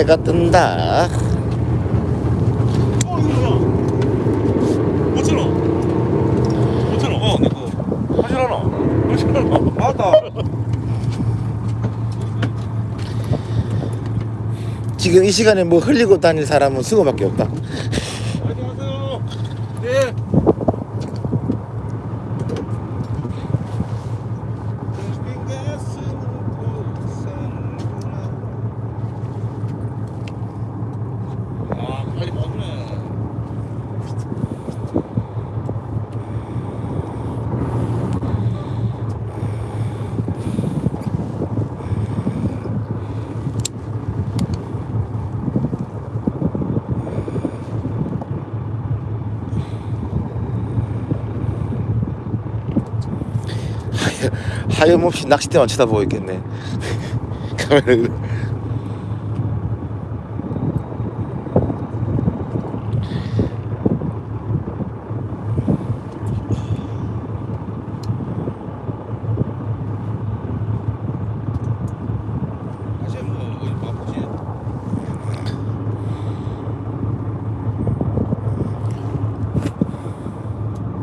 해가 뜬다. 어 이거 뭐야? 5천 원. 5천 원. 어, 내 거. 하실 하나? 5천 원. 맞다. 지금 이 시간에 뭐 흘리고 다닐 사람은 승호밖에 없다. 안녕하세요. 네. 아, 빨리 먹네. 하염없이 낚싯대만 쳐다보고 있겠네. 카메라를. 다시 뭐 어디 바쁘지?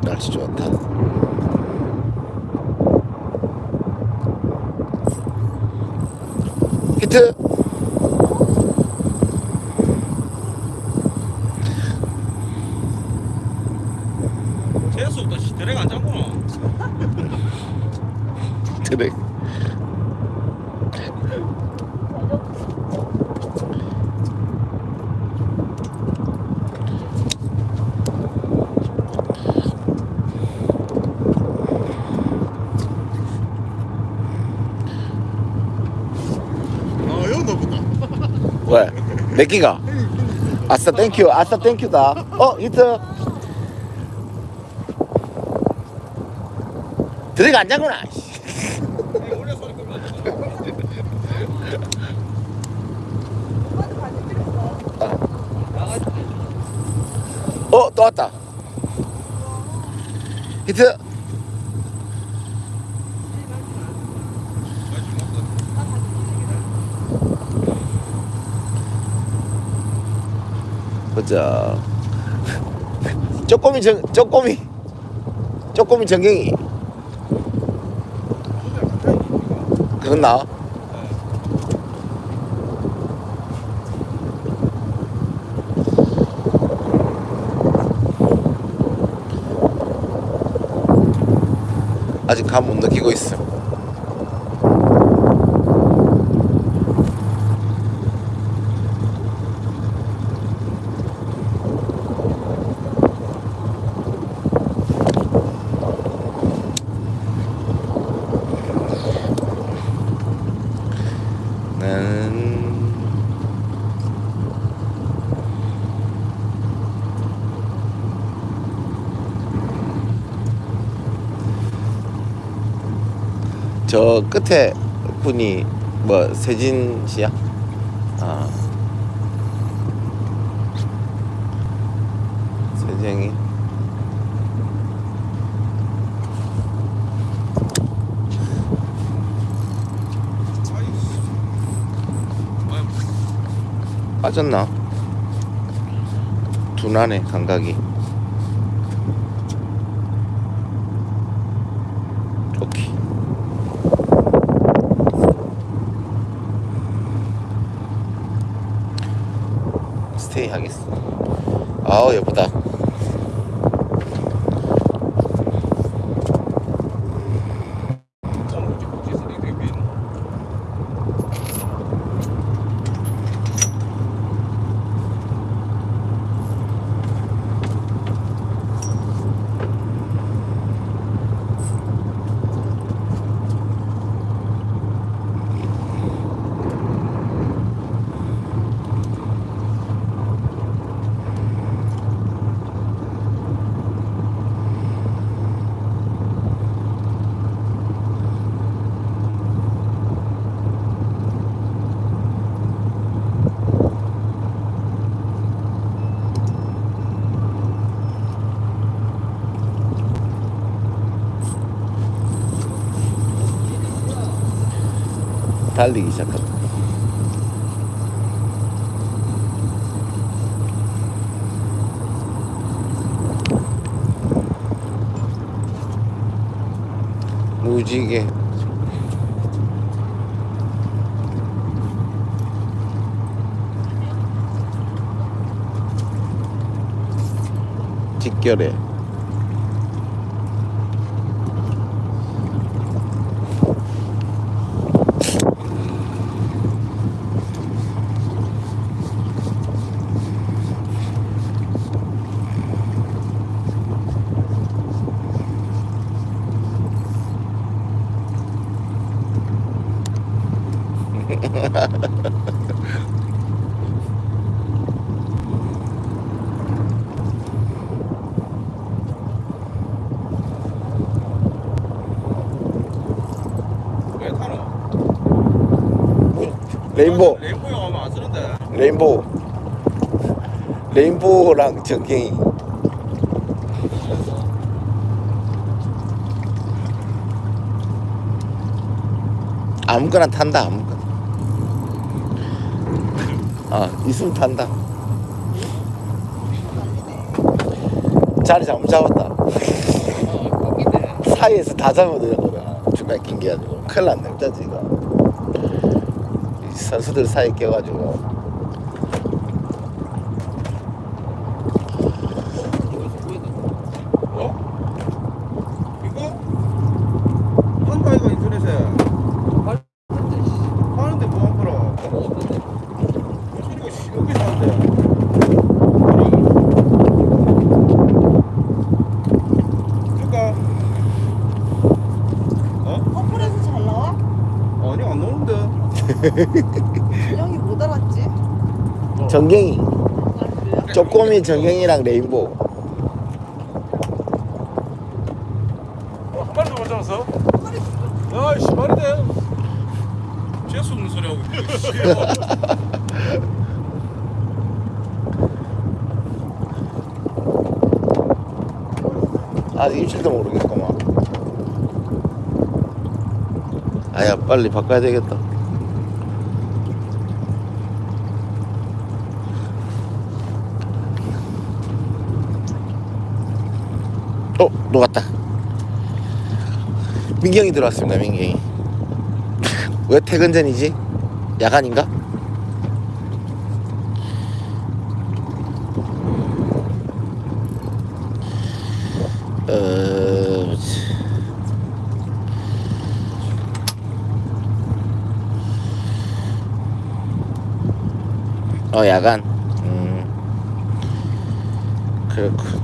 날씨 좋다. 히트. 재수 없다. 씨. 대략 안 잡구나. 드랙. 아, 여기 높다. 왜? 몇 기가? 아싸 땡큐 아싸 땡큐다 어 히트 드랙 안 잡구나 원래 소리 끄면 안 돼. 어또 왔다 히트 보자. 쪼꼬미 정 쪼꼬미 쪼꼬미 정경이. 그건 나 아직 감 못 느끼고 있어 나는 저 끝에 분이 뭐 세진 씨야? 아 세정이 빠졌나? 둔하네 감각이 하겠어. 아우 예쁘다 달리기 시작한다 무지개 직결해 왜 타노? 레인보 레인보우 하면 안 쓰는데. 레인보우. 레인보우랑 전갱이 아무거나 탄다 아무거나 아 있으면 탄다. 자리 잘못 잡았다. 사이에서 다 잡아들였거든 중간에 낑겨가지고 큰일 났네 어쩌지 이거. 이 선수들 사이에 껴가지고 어? 이거? 한다 이거 인터넷에. 하는데 뭐 안 팔아? 이거 씨, 여기 사는데. 줄까? 어? 커플에서 잘 나와? 아니 안 준영이 못 알았지? 전갱이 아 그래요? 쪼꼬미 전갱이랑 레인보우 어, 한 마리도 못 잡았어? 야, 씨, 말이 돼. 재수 없는 소리 하고 있네. 아 일주일도 모르겠구만 아야 빨리 바꿔야 되겠다 어 녹았다 민경이 들어왔습니다 민경이 왜 퇴근 전이지? 야간인가? 어... 어 야간 음 그렇군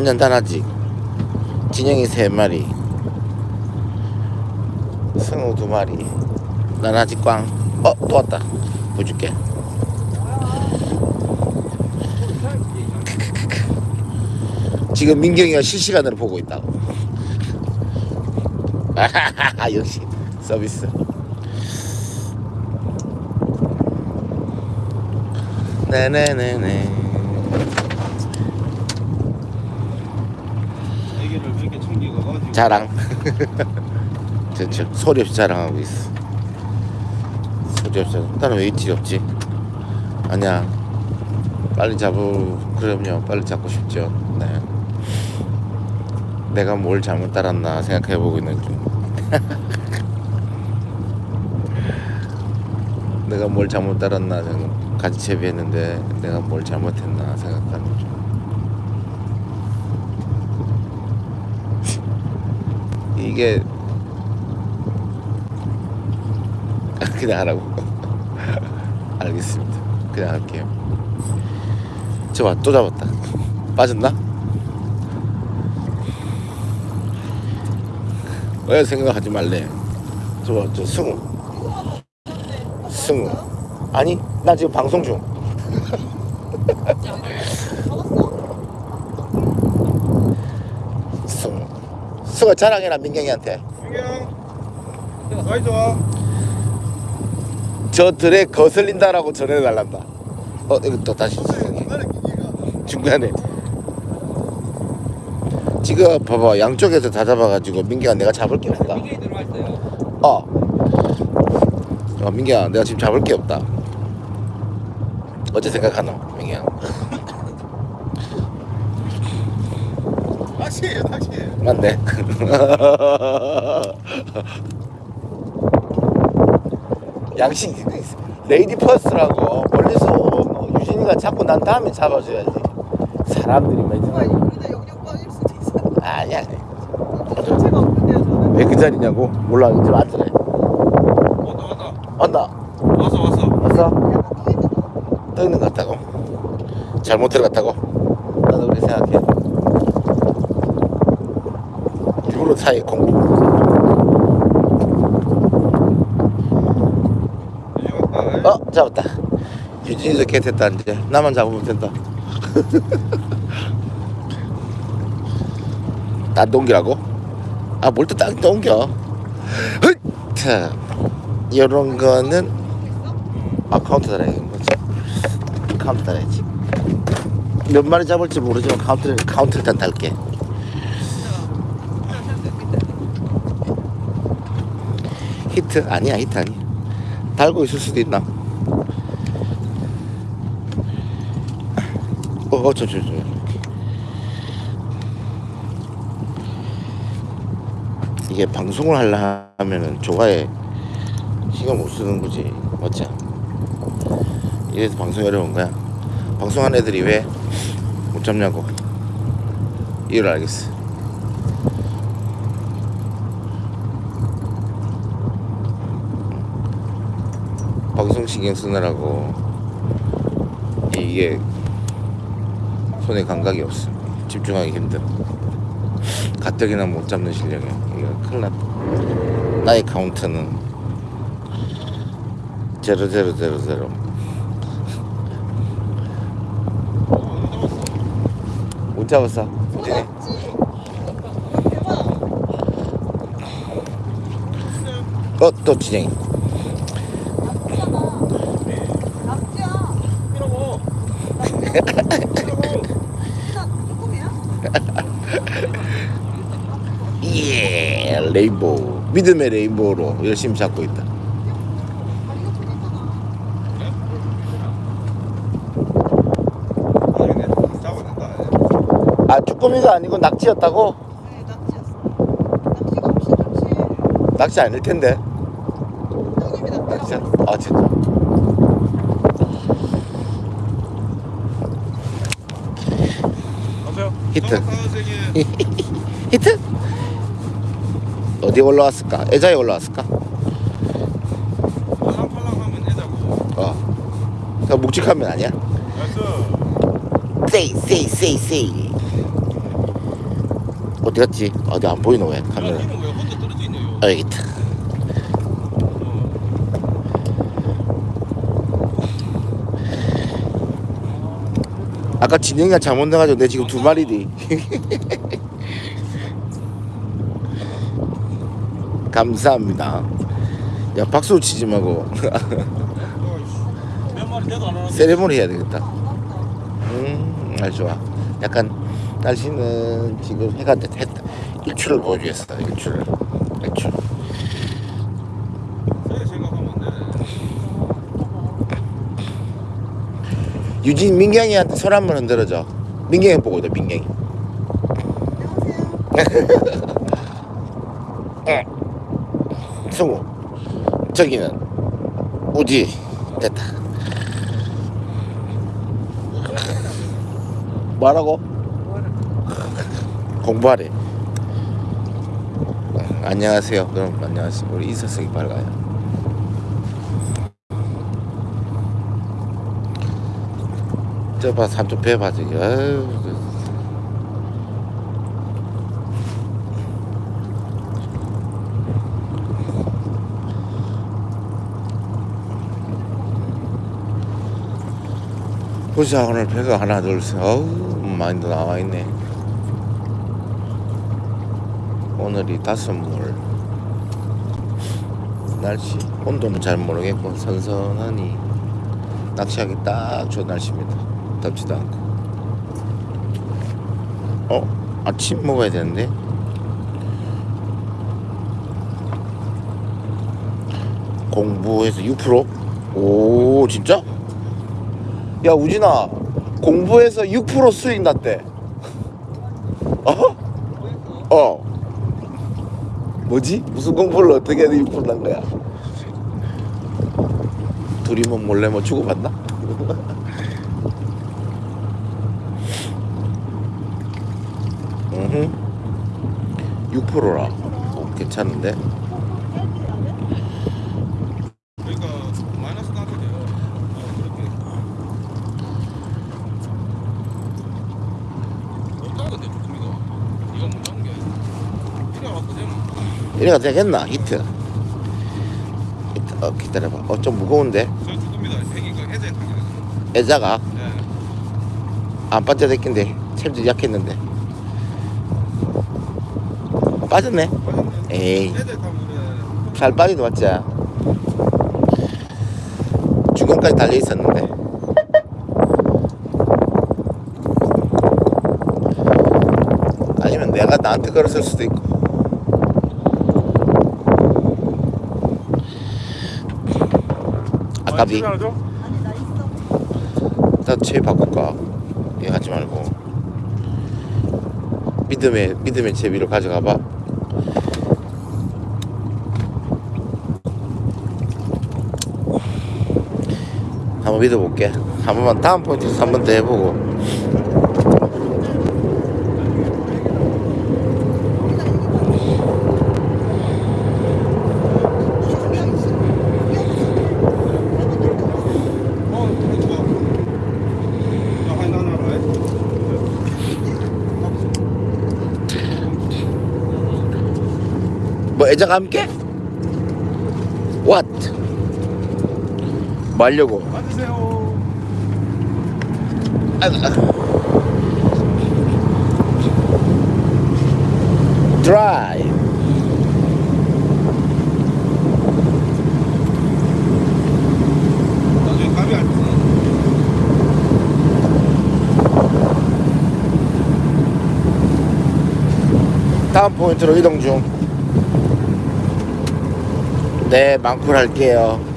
완전 단하지. 진영이 세 마리. 승우 두 마리. 난 아직 꽝어 또 왔다. 보여줄게. 지금 민경이가 실시간으로 보고 있다고. 역시. 서비스. 네네네네 자랑. 저저 소리 없이 자랑하고 있어. 소리 없이. 나는 왜 이틀이 없지? 아니야. 빨리 잡을 그럼요. 빨리 잡고 싶죠. 네. 내가 뭘 잘못 따랐나 생각해보고 있는 중. 내가 뭘 잘못 따랐나 같이 채비했는데 내가 뭘 잘못했나 생각하는 중 이게 그냥 하라고. 알겠습니다. 그냥 할게요. 저봐 또 잡았다. 빠졌나? 왜 생각하지 말래. 저봐 저 승우. 승우. 아니 나 지금 방송 중 승우 승우 자랑해라 민경이한테 민경, 사이 좋아. 저 들에 거슬린다라고 전해달란다. 어 이거 또 다시 수정해. 중간에 지금 봐봐 양쪽에서 다 잡아가지고 민기야 내가 잡을 게 없다. 어. 어 민기야 내가 지금 잡을 게 없다. 어째 생각하노 민기야? 낚시예요, 낚시. 맞네. 양식 lady first라고 멀리서 온 유진이가 잡고 난 다음에 잡아줘야지. 사람들이 있어요. 아니야. 왜 그 자리냐고? 몰라 이제 왔더래. 왔다 왔다. 왔다. 왔어 왔어. 왔어? 약간 떠 있는 거. 떠 있는 것 같다고? 잘못 들어갔다고? 나도 그렇게 생각해. 일부러 사이 공부. 이제 왔다. 어 잡았다. 유진이도 개 됐다 이제 나만 잡으면 된다. 딴 동기라고? 아 뭘 또 딴 동겨? 자 이런 거는 아 카운트 달아야지 뭐지? 카운트 달아야지. 몇 마리 잡을지 모르지만 카운트를 카운트 일단 달게. 히트 아니야 히트 아니야. 달고 있을 수도 있나? 어, 어, 저, 저, 저. 이게 방송을 하려면은 조과에 신경 못 쓰는 거지, 맞지? 이래서 방송이 어려운 거야. 방송한 애들이 왜 못 잡냐고. 이유를 알겠어. 방송 신경 쓰느라고 이게 손에 감각이 없어. 집중하기 힘들어. 가뜩이나 못 잡는 실력이야. 이거 큰일 났다. 나의 카운트는 제로 제로 제로 제로. 못 잡았어. 대박. 어, 또 진행이. 낙지야. 이러고. 나 조금이야? 예, 레인보우. 믿음의 레인보우로 열심히 잡고 있다. 아, 쭈꾸미가 아니고 낙지였다고? 네, 낙지였어. 낙지가 없이 좋지. 낙지 아닐 텐데. 낙지야? 아, 진짜. 가세요. 히트. 히트? 어디 올라왔을까? 애자에 올라왔을까? 어. 그 묵직하면 아니야? 세이, 세이, 세이, 세이. 어디 갔지? 어디 안 보이노, 왜? 카메라. 어, 여기 있다. 아까 진영이가 잘못 나가지고 내 지금 두 마리디. 감사합니다. 야 박수 치지 말고. 세레모니 해야 되겠다. 음, 날 좋아. 약간 날씨는 지금 해가 됐다. 일출을 보여주겠어. 일출을. 일출. 세 생각하면 안 돼. 유진 민경이한테 손 한번 흔들어줘. 민경이 보고 있다. 민경이. 응. 승우. 저기는 우지. 됐다. 뭐라고? 공부하래. 어, 안녕하세요. 그럼 안녕하세요. 우리 인사성이 밝아요. 저봐 삼촌 배봐 저기. 아유. 그. 보자 오늘 배가 하나 둘셋 어우 많이 나와 있네. 오늘이 다섯 물. 날씨 온도는 잘 모르겠고 선선하니 낚시하기 딱 좋은 날씨입니다. 덥지도 않고. 어? 아침 먹어야 되는데? 공부해서 6%? 오, 진짜? 야, 우진아. 공부해서 6% 수익 났대. 어? 어. 뭐지? 무슨 공부를 어떻게 해야 일푼난 거야? 둘이 뭐 몰래 뭐 주고받나? 4%라 어, 괜찮은데 이래가 되겠나? 히트. 히트. 어, 기다려봐. 어, 좀 무거운데? 애자가? 안 반짝댔긴데. 챔질 약했는데. 빠졌네. 빠졌네. 에이. 잘 빠지도 맞지? 중간까지 달려 있었는데. 아니면 내가 나한테 걸었을 수도 있고. 아까비. 하죠? 아니 나 있어. 나채 바꿀까? 얘 하지 말고. 믿음의 믿음의 채비로 가져가봐. 한번 믿어볼게. 한 번만 다음 포인트에서 한 번 더 해보고. 뭐 애자가 함께? What? 감이 안 지. 다음 포인트로 이동 중. 네, 망쿨 할게요.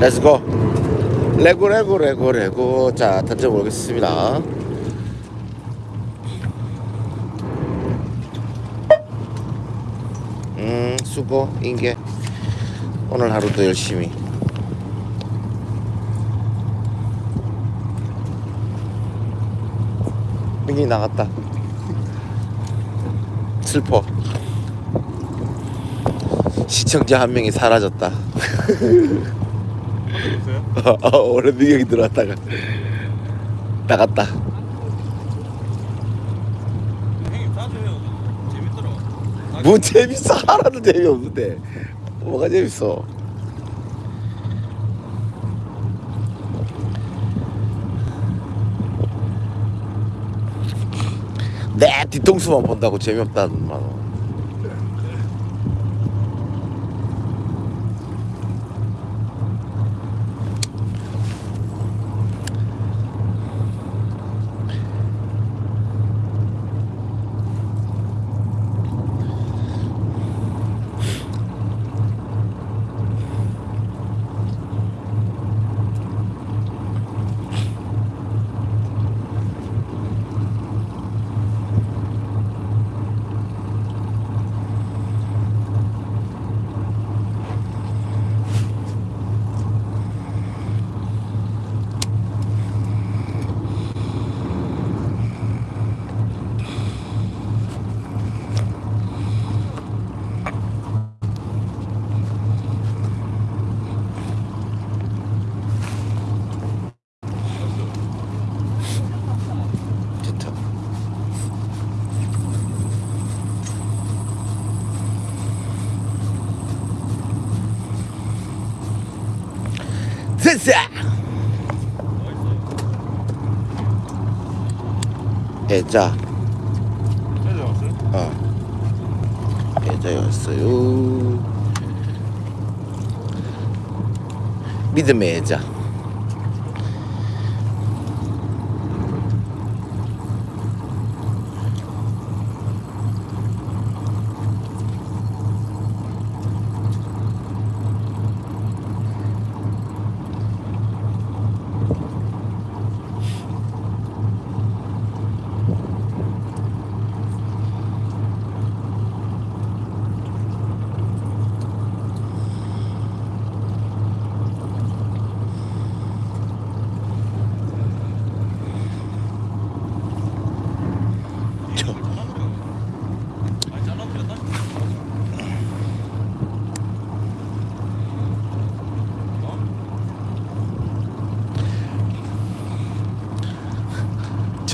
렛츠고. 레고, 레고, 레고, 레고. 자, 던져보겠습니다. 음, 수고, 인계. 오늘 하루도 열심히. 민기 나갔다. 슬퍼. 시청자 한 명이 사라졌다. 있어요? 어, 원래 민경이 들어왔다가 나갔다. 형님 따져요. 재밌더라. 뭐 재밌어? 하나도 재미없는데. 뭐가 재밌어? 내 뒤통수만 본다고 재미없다는 말. 좋다. 됐어. 애 자, 해제 왔어요? 어, 애자였어요. 믿음의 애자.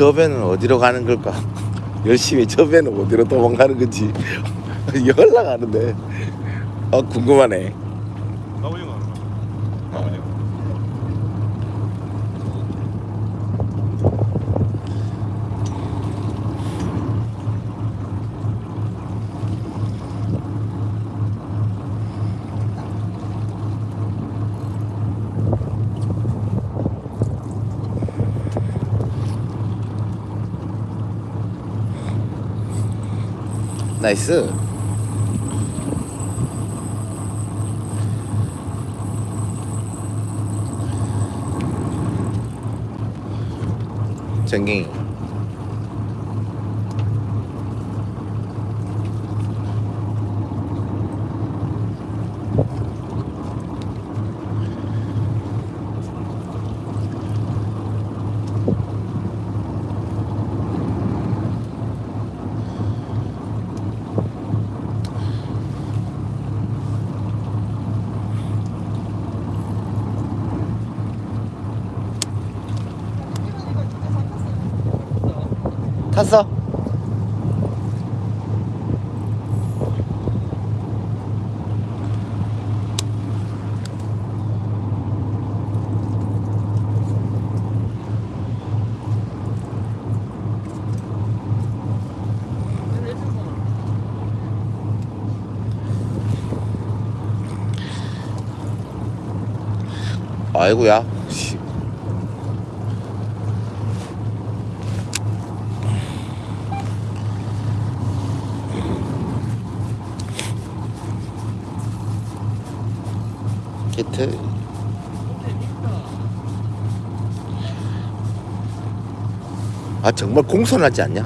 저 배는 어디로 가는 걸까? 열심히 저 배는 어디로 도망가는 건지 연락 하는데 어 궁금하네. 나오징어 하나. 나오징어. 나이스. 전갱이. 탔어? 아이고야. 아 정말 공손하지 않냐?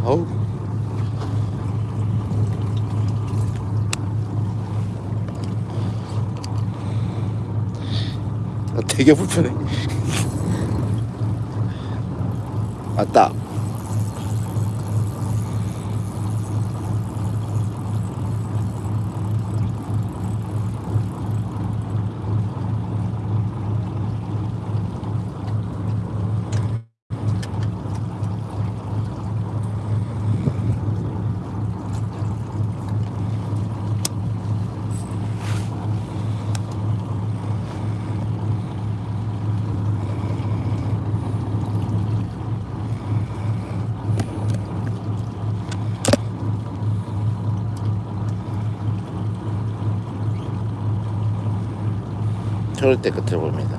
아, 되게 불편해. 맞다. 때 끝을 봅니다.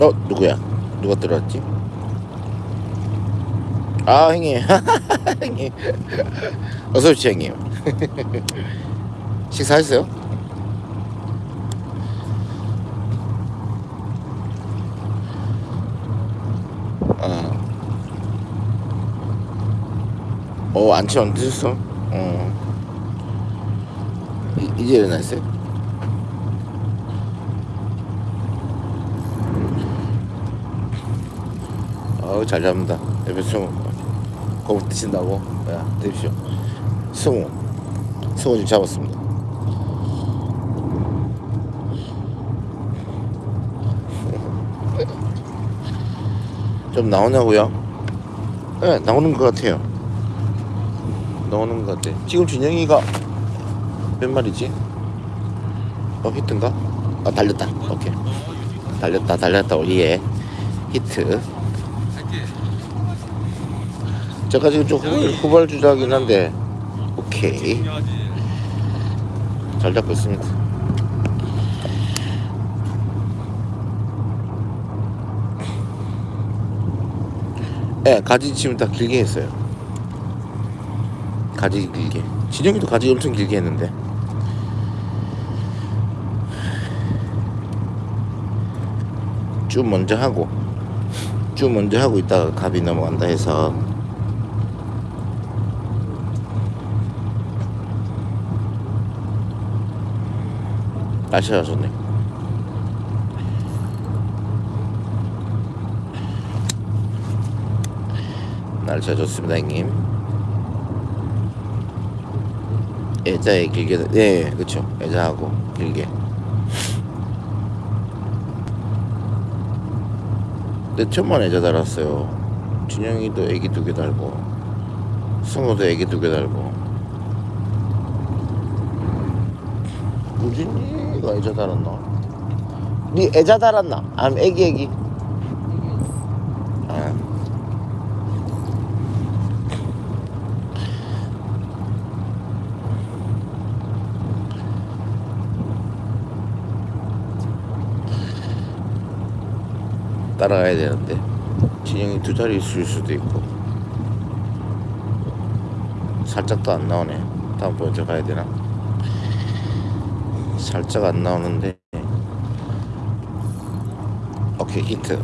어 누구야? 누가 들어왔지? 아 형님 형님 어서 오십시오 형님 식사하셨어요? 어. 어 안치 안 드셨어? 어 이, 이제 일어났어요? 어우 잘 잡는다. 옆에 승우. 거북 드신다고? 야 드십시오. 승우. 승우 지금 잡았습니다. 좀 나오냐고요? 네 나오는 것 같아요. 나오는 것 같아. 지금 준영이가 몇 마리지? 어 히트인가? 아 달렸다. 오케이. 달렸다 달렸다. 예. 히트 제가 지금 좀 후, 후발 주자긴 한데 오케이. 잘 잡고 있습니다. 예 가지 치면 다 길게 했어요. 가지 길게. 진영이도 가지 엄청 길게 했는데. 쭉 먼저 하고 쭉 먼저 하고 있다가 갑이 넘어간다 해서 날씨가 좋네. 날씨가 좋습니다 형님. 애자에 길게 네 그쵸. 애자하고 길게. 내 천만 애자 달았어요. 준영이도 애기 두 개 달고 승우도 애기 두 개 달고. 우진이 가 애자 달았나? 니 애자 달았나? 아니면 애기 애기? 아 따라가야 되는데 진영이 두 자리 있을 수도 있고 살짝도 안 나오네 다음번에 저 가야 되나 살짝 안 나오는데. 오케이 히트.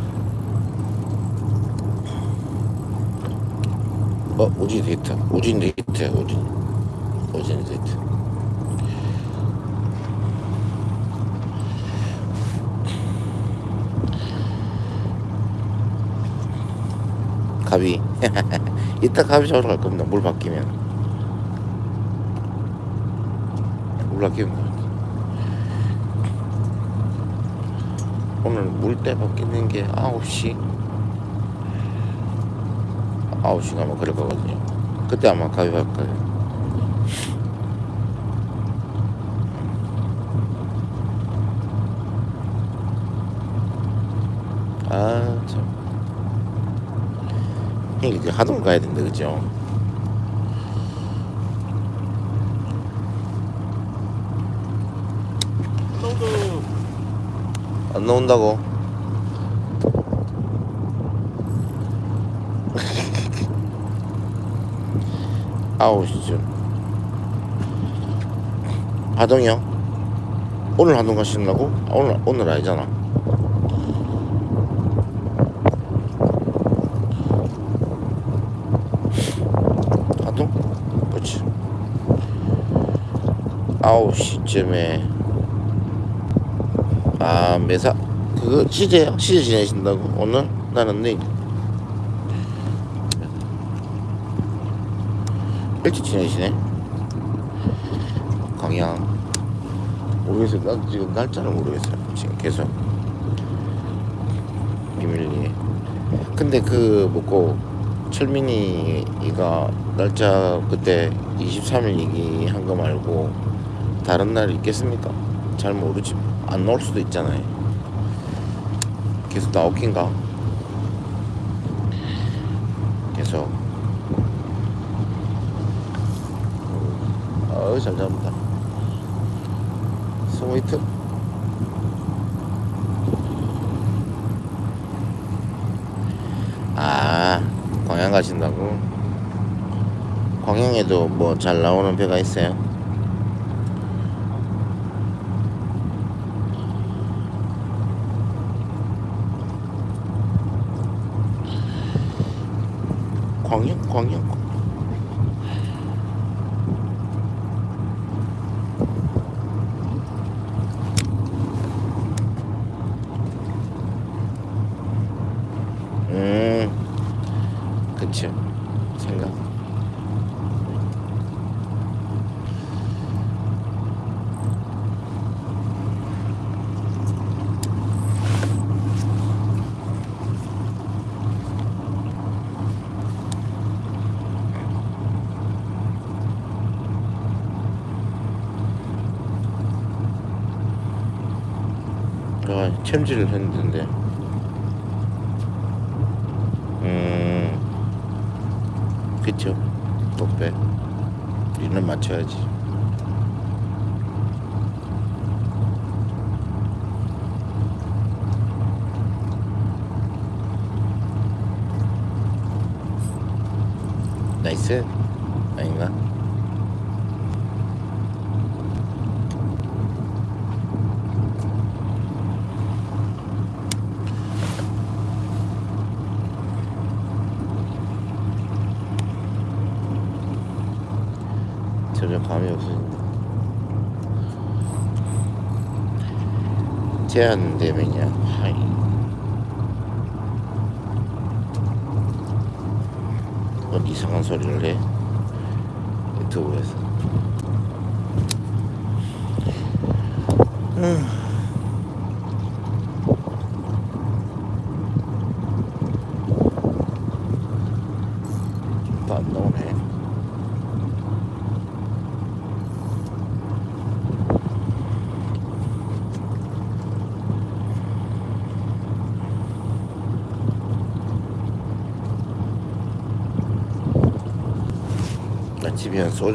어 우진 히트. 우진 히트 우진. 우진 히트. 갑이 이따 갑이 잡으러 갈 겁니다. 물 바뀌면. 물 바뀌면 오늘 물때 바뀌는 게 9시? 9시가 아마 그럴 거거든요. 그때 아마 갈 거예요. 아참. 형 이제 하동 가야 된다 그죠? 너도 안 나온다고? 아우 시쯤 하동이요? 오늘 하동 가신다고? 아, 오늘 오늘 아니잖아 하동? 그렇지 아홉 시쯤에 아 매사 그거 시제요? 시제 지내신다고? 오늘? 나는 내일. 일찍 지내시네. 광양. 모르겠어요. 난 지금 날짜를 모르겠어요. 지금 계속. 비밀리에. 근데 그 뭐고 철민이가 날짜 그때 23일 얘기한 거 말고 다른 날 있겠습니까? 잘 모르지. 안 나올 수도 있잖아요 계속 나오긴가? 계속. 어우 잘 잡는다. 스위트. 아 광양 가신다고? 광양에도 뭐 잘 나오는 배가 있어요 나이스 아닌가? 점점 감이 없어진다. 제한 되면요 이상한 소리를 해. 유튜브에서. 또 안 나오네. 나 집에 한소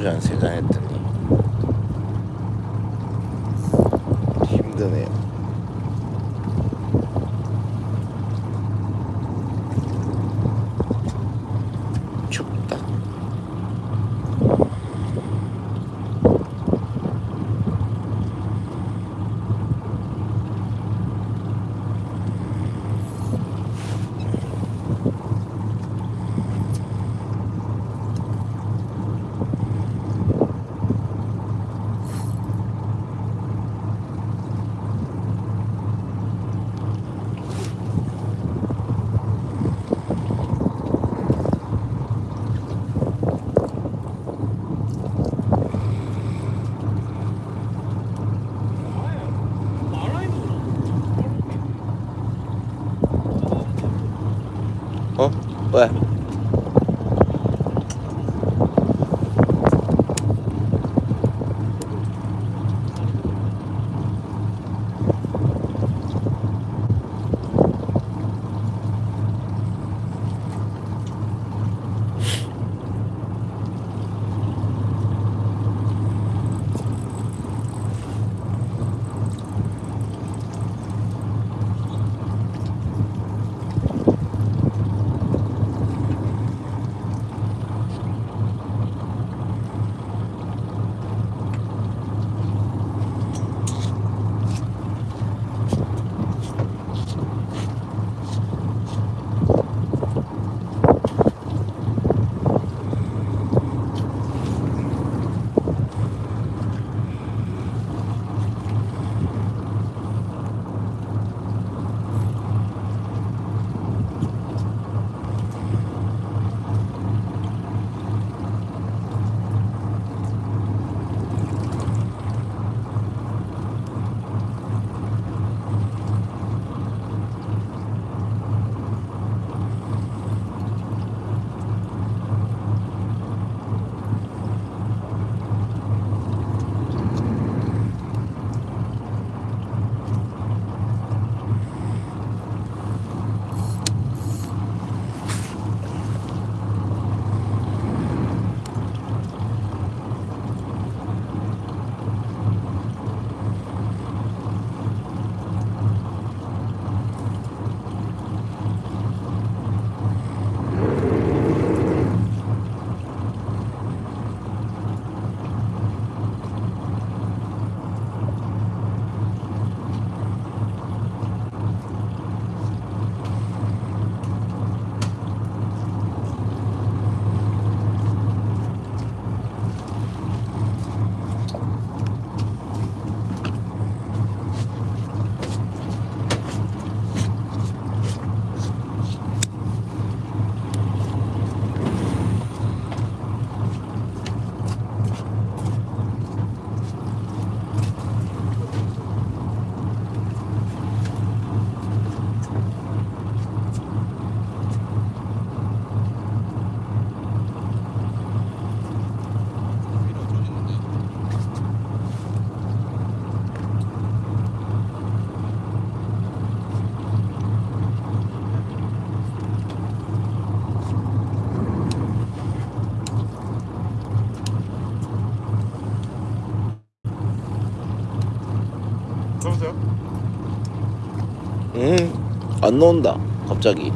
안 나온다. 갑자기.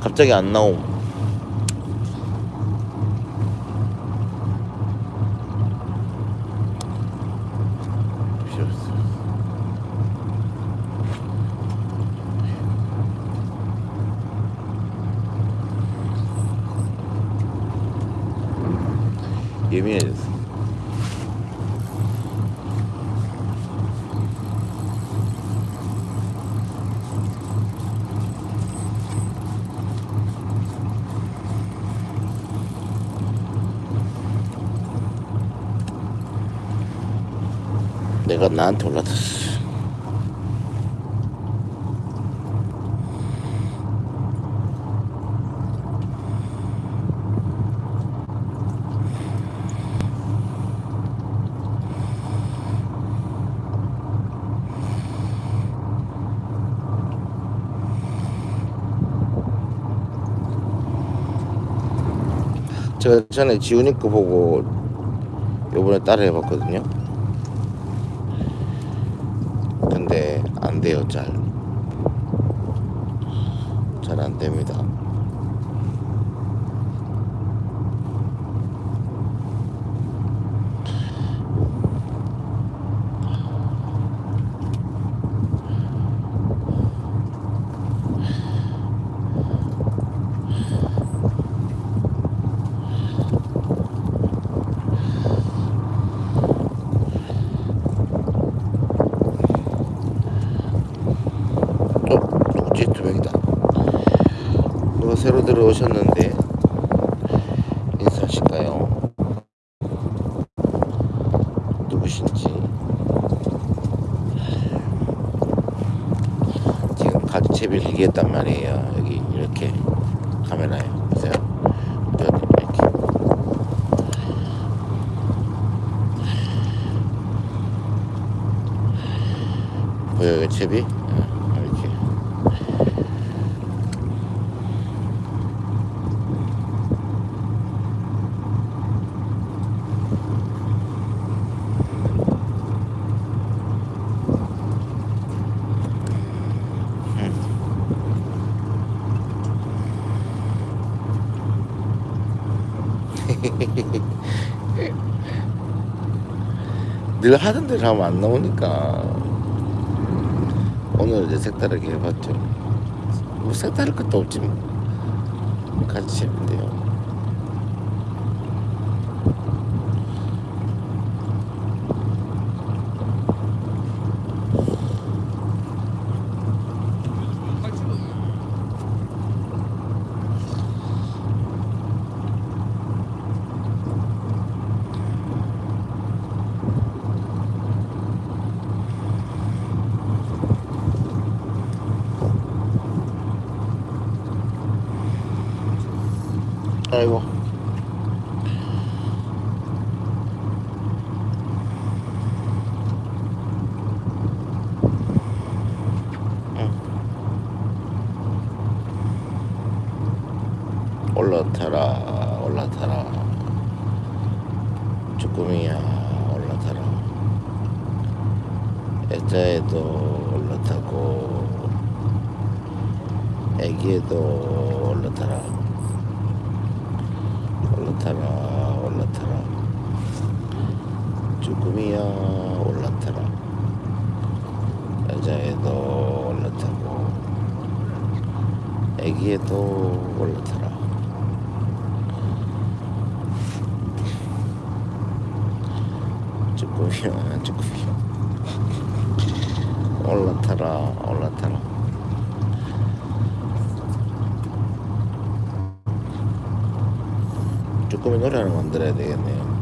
갑자기 안 나옴. 나한테 올라탔어. 제가 전에 지훈이 거 보고 요번에 따라 해봤거든요. 싶은데 안 돼요 잘 잘 안 됩니다. 늘 하던 대로 하면 안 나오니까. 오늘 이제 색다르게 해봤죠. 뭐 색다를 것도 없지 뭐. 같이 해본대요. 쭈꾸미 노래 하나 만들어야 되겠네요.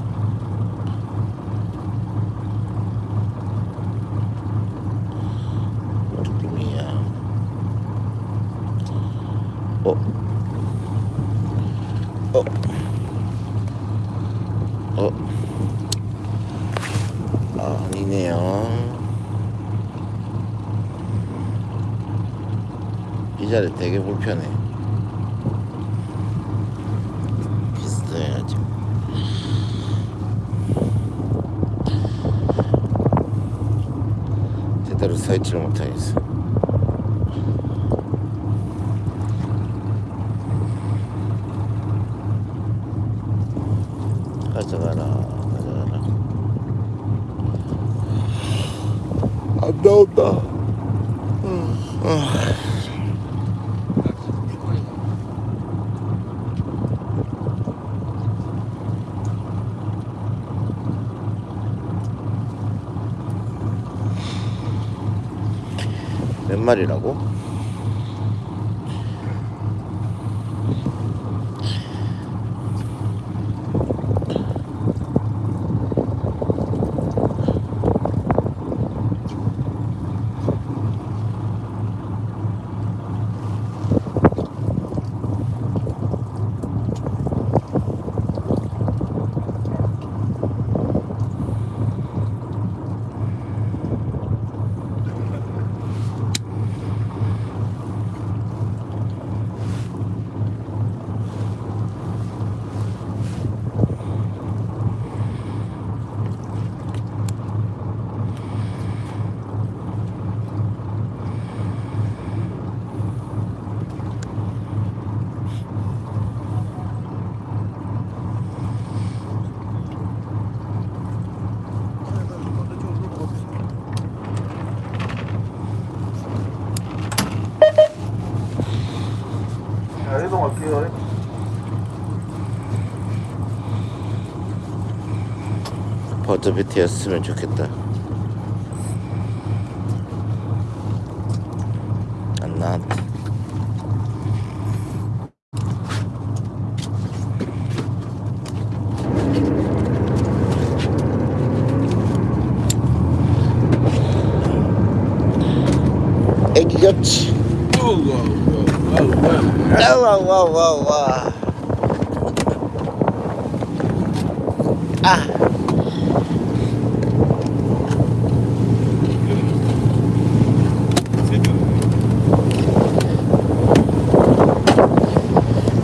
버터비트였으면 좋겠다. 안 나왔다. 애기같이. 와와와와. 아.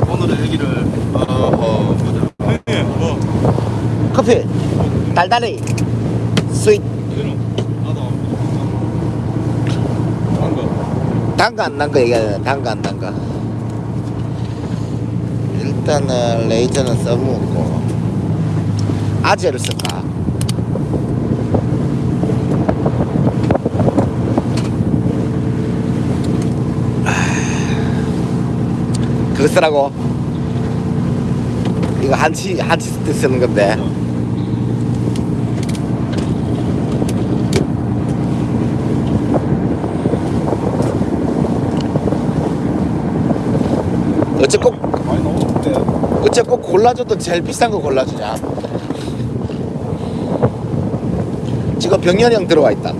오늘의 얘기를 어허 보자. 형님 뭐 커피 달달이. 스윗. 단거 안난거 얘기하는 단거 안난 거. 일단은 레이저는 써먹고. 아재를 쓸까? 아, 그거 쓰라고? 이거 한치 한치 쓰는 건데 어째 꼭. 어째 꼭 골라줘도 제일 비싼 거 골라주냐 지금 병렬이 형 들어와 있다.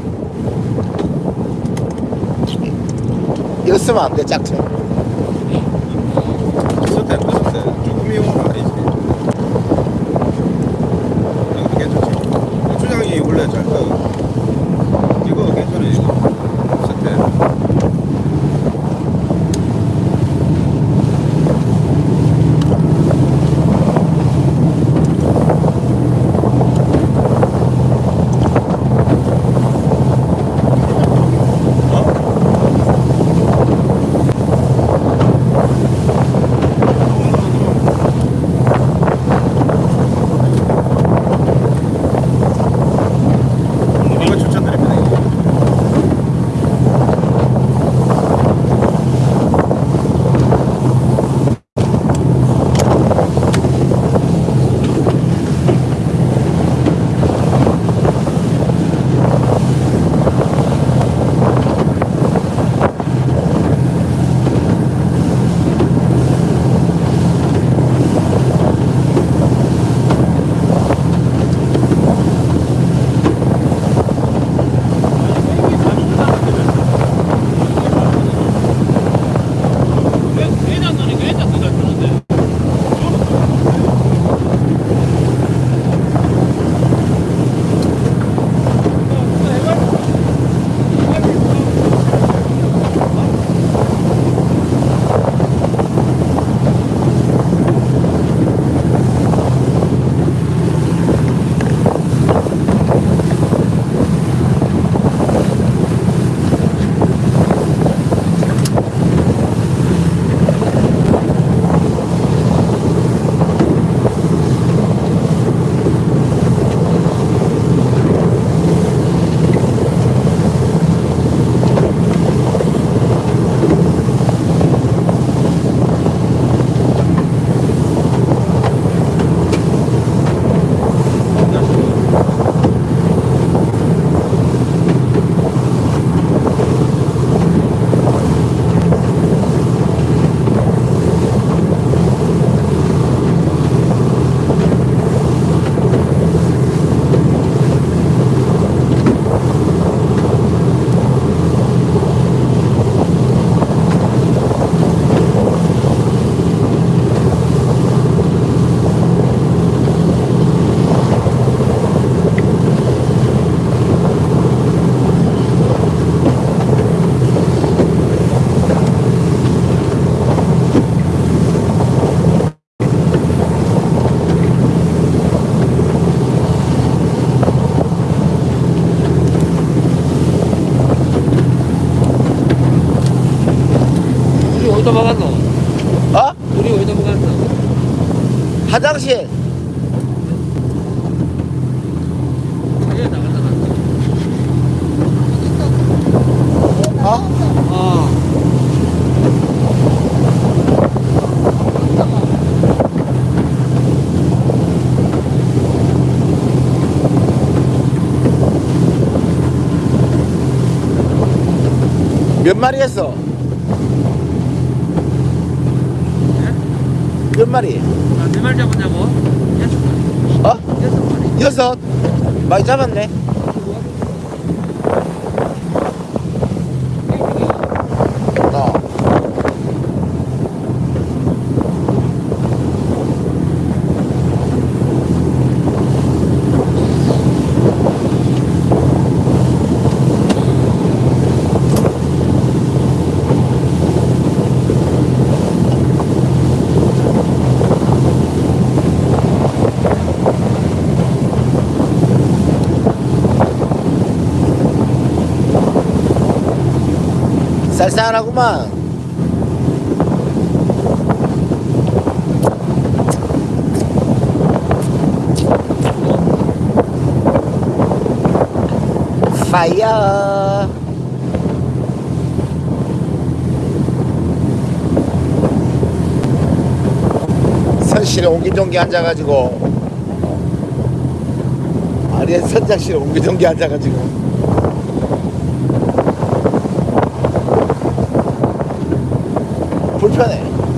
이거 쓰면 안돼 짝퉁 막았노? 어? 우리 어디다 막았노? 화장실. 어? 아. 몇 마리 했어? 몇 마리? 아, 몇말 잡았냐고? 여섯 마리. 어? 여섯 마리. 여섯 많이 잡았네 쌀쌀하구만. 파이어 선실에 옹기종기 앉아가지고. 아리에 선장실에 옹기종기 앉아가지고 ですかね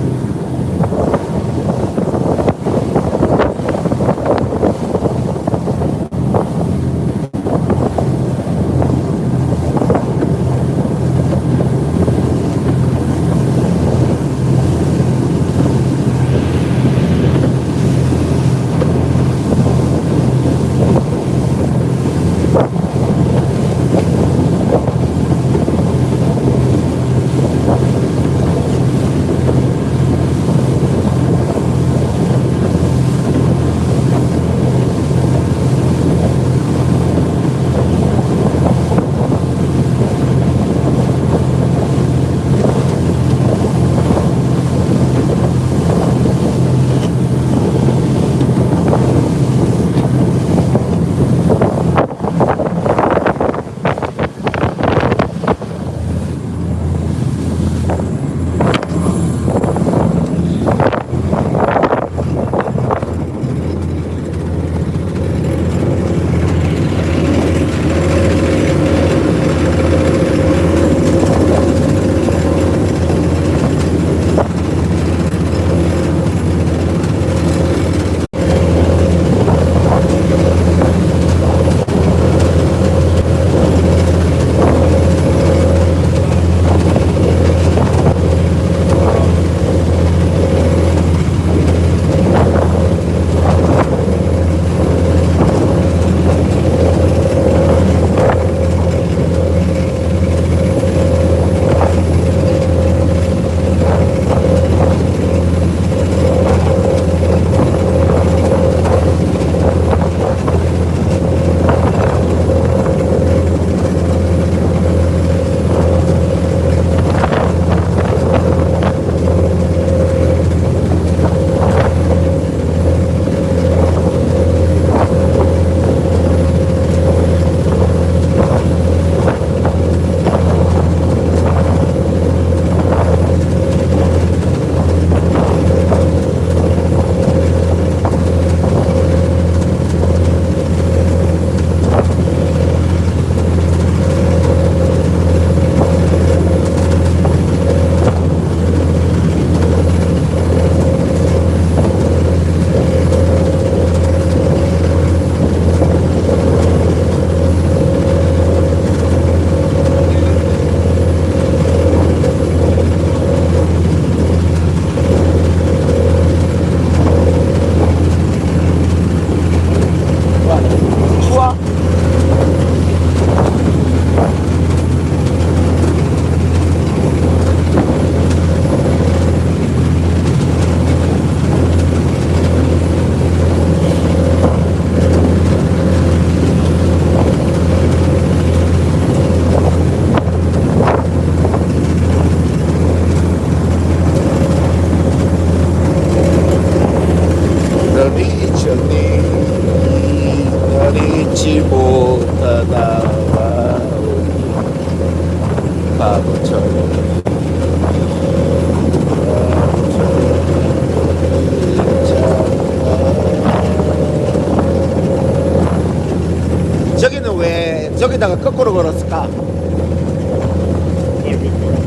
어디다가 거꾸로 걸었을까?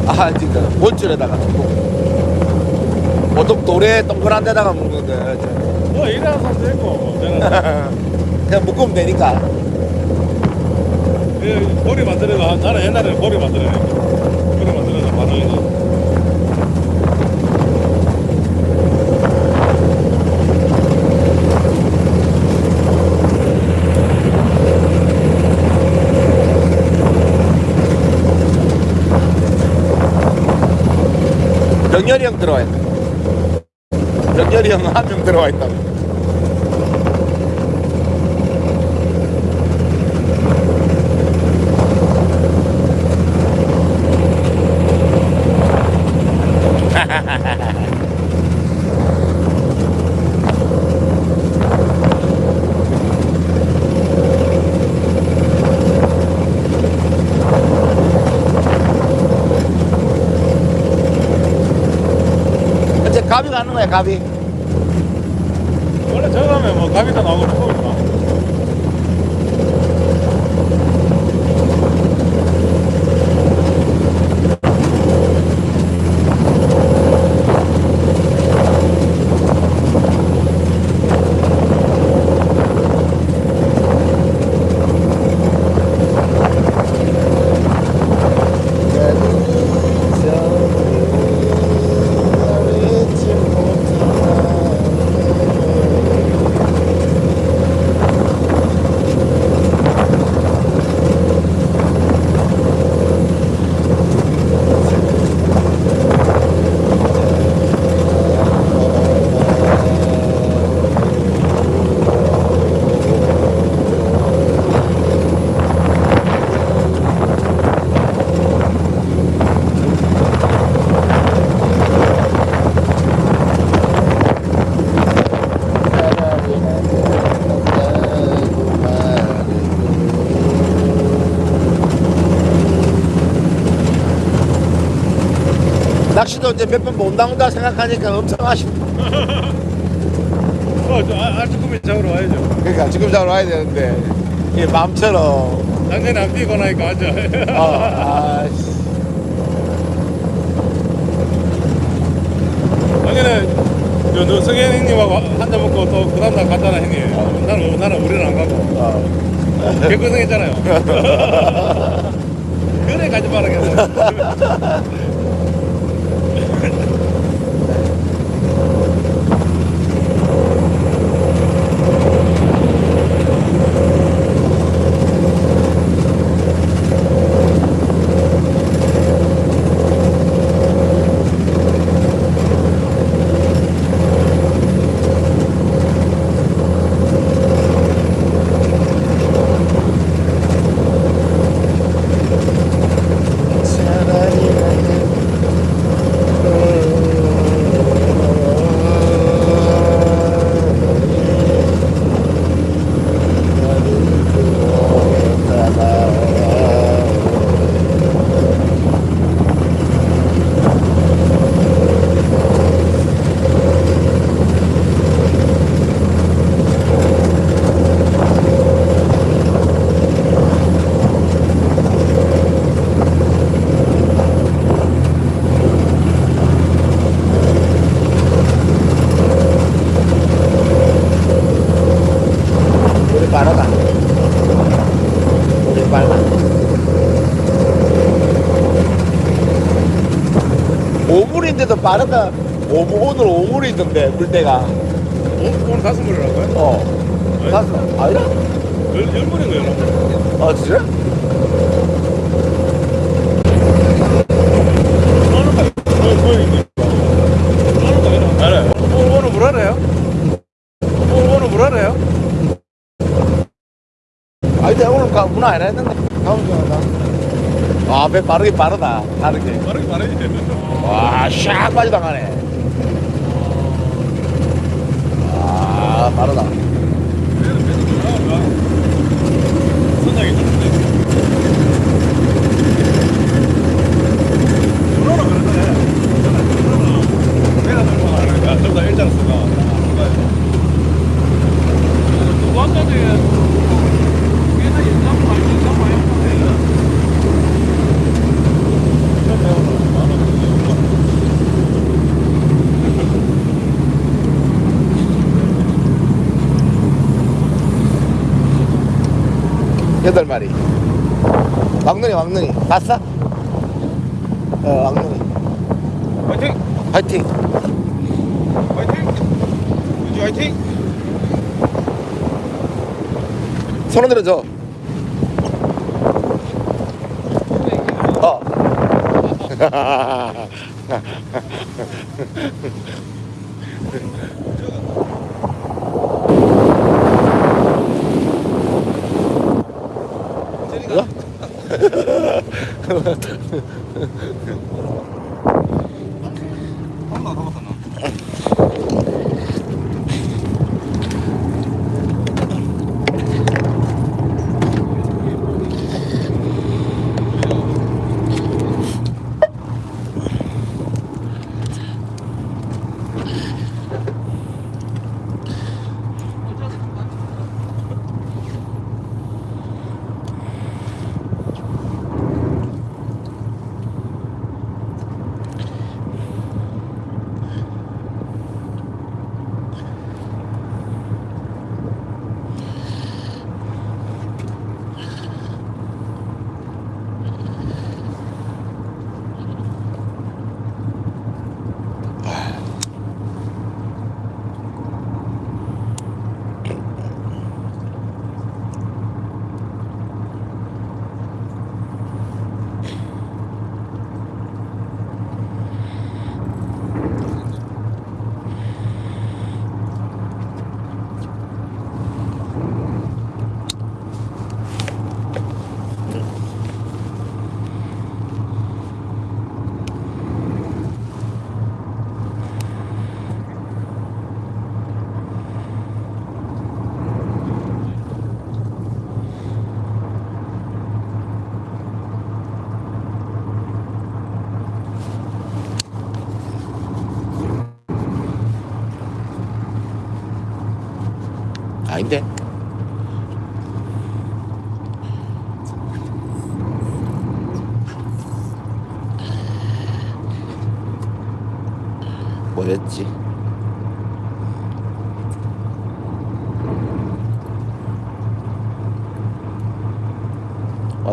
아, 그러니까 진짜 본줄에다가 보통 돌에 동그란 데다가 묶는데. 뭐 이래서 되고, 뭐, 그냥 묶으면 되니까. 그 보리 만들어가, 나는 옛날에 보리 만들어가. 보리 만들어서 바늘이 서 병렬이 형 들어와 있다. 병렬이 형 한 명 들어와 있다 이제 가비. 원래 저거 하면 뭐 가비도 나오고 낚시도 이제 몇번못 나온다 생각하니까 엄청 아쉽다. 어, 저 아- 알쭈꾸미 잡으러 와야죠. 그러니까 지금 잘 와야 되는데 이게 마음처럼. 작년에 안 뛰고 나니까 앉아 어, 아씨. 작년에 저, 너 성현 형님하고 한잔 먹고 또 그 다음날 갔잖아 형님. 나는, 나는 우리는 안 가고. 어. 개고생했잖아요. 그래 가지 말아야겠어 우리 빠르다 우리 빨라 5물인데도 빠르다 5물, 오늘 5물이던데 물때가 오, 오늘 다섯 물이라고요? 어 다섯 아니라? 열, 열 물인 거예요 열아 진짜? 오늘 알아요? 아니 내가 오늘 가, 문화 안 했는데 아배 빠르게 빠르다. 다르게. 빠르게 말해야지. 와샥 빠져나가네. 아 빠르다. 선장이 좋은데. 문어는 그러네. 문어는 내가 들고 가니까 좀더 일자로 쓰가. 누구 아까 전에 위에서 연장 많이 연장 많이 했는데 처음 배우는 만 원. 여덟 마리. 왕눈이 왕눈이 봤어? 어 왕눈이. 화이팅! 파이팅. 화이팅! 유지 화이팅! 손 흔들어 줘. 어.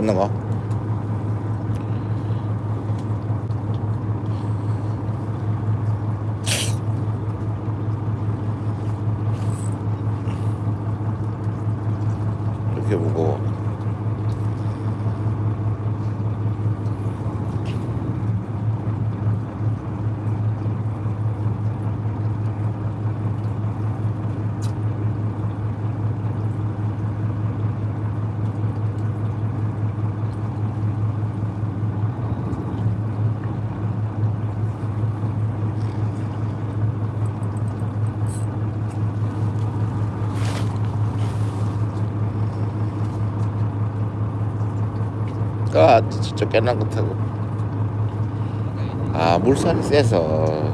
왔는 거? 이렇게 무거워. 것 타고. 아 물살이 세서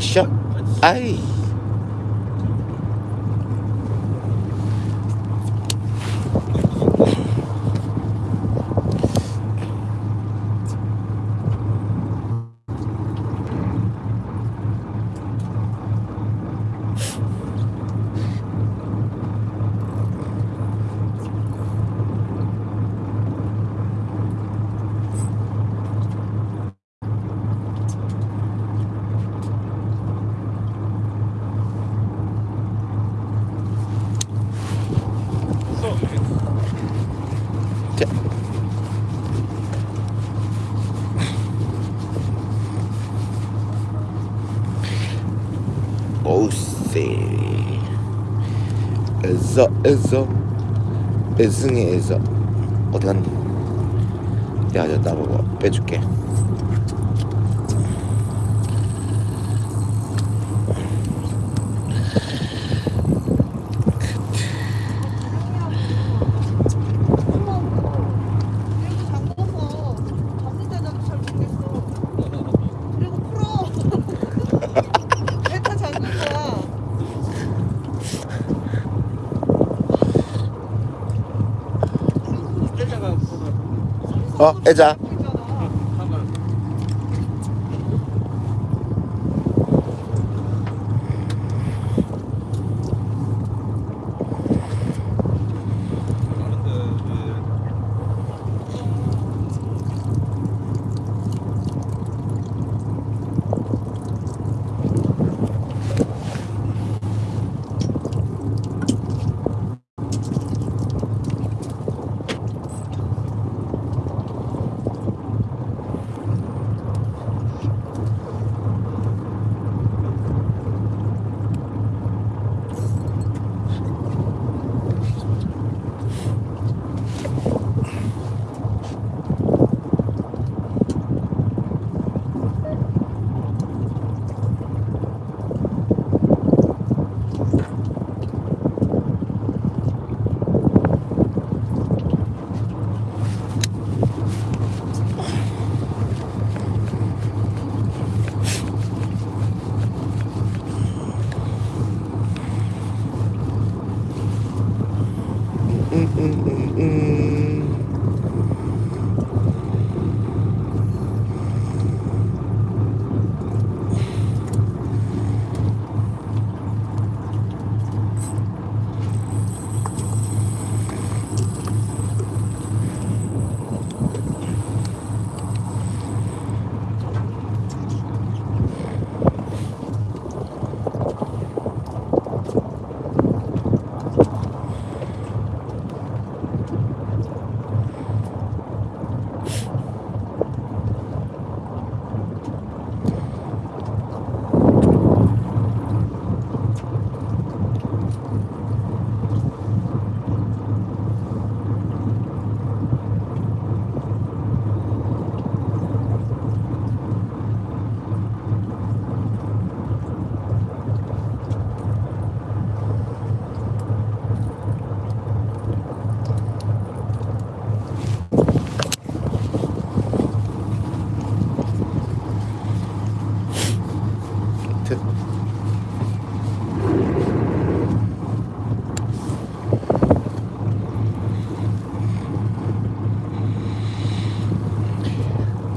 왔어? 아이 자. 오세 에서 에서 에승의 에서 어디 갔니? 야, 야, 나봐봐 빼줄게. 그리고 잠궈서 잠들 때도 잘 모르겠어. 그리고 풀어. 왜다 잠근 거야? 때려가 어, 애자. 있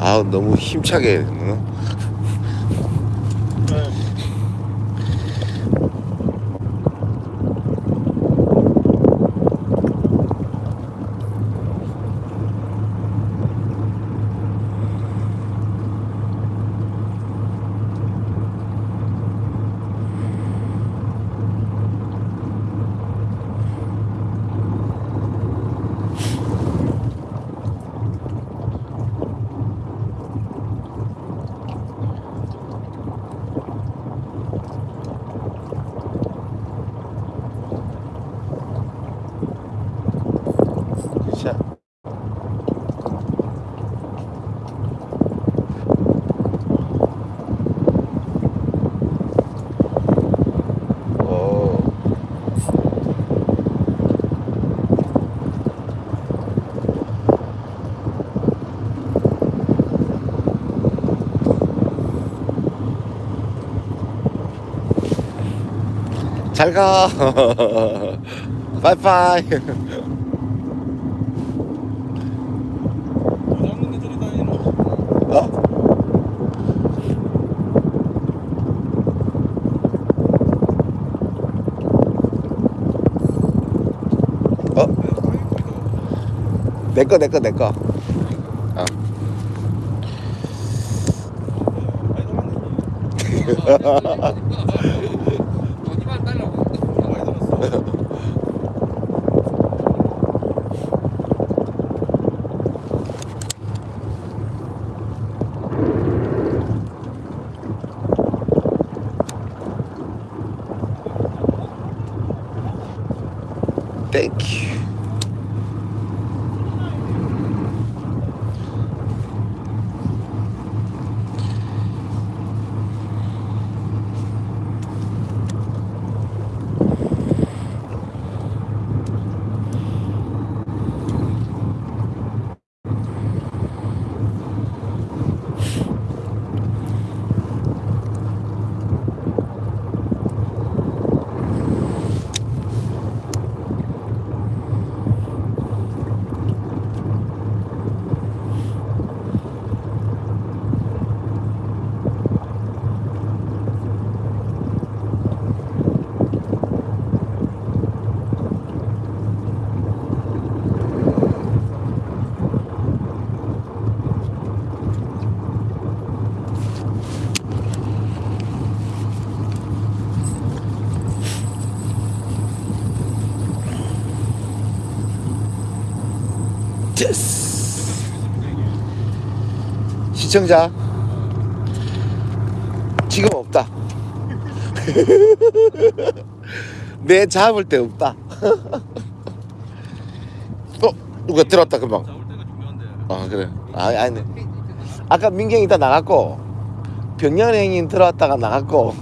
아우 너무 힘차게 응? 잘가 빠이빠이? 어? 어? 내꺼 내꺼 내꺼 어. 어디만 달라고. 많이 들었어. 땡큐 됐어 시청자. 지금 없다. 내 잡을 때 없다. 어 누가 들어왔다 금방. 아 그래. 아 아니 아까 민경이 다 나갔고 병렬 행인 들어왔다가 나갔고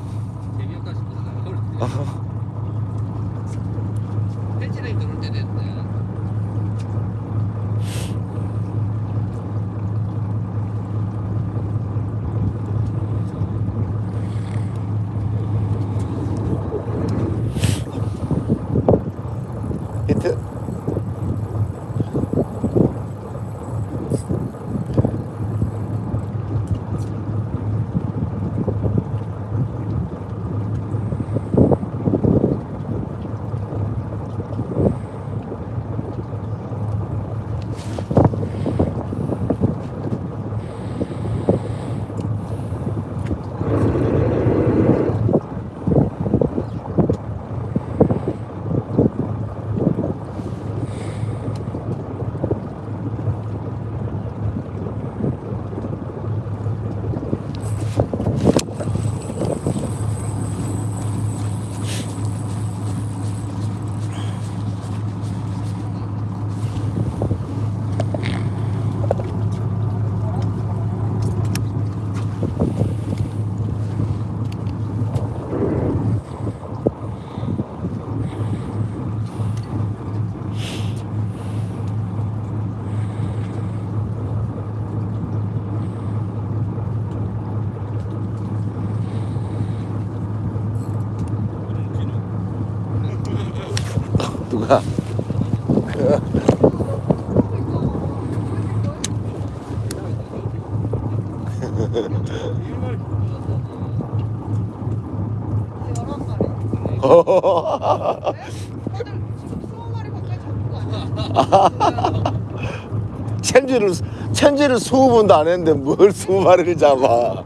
천지를 스무 번도 안 했는데 뭘 스무 마리를 잡아.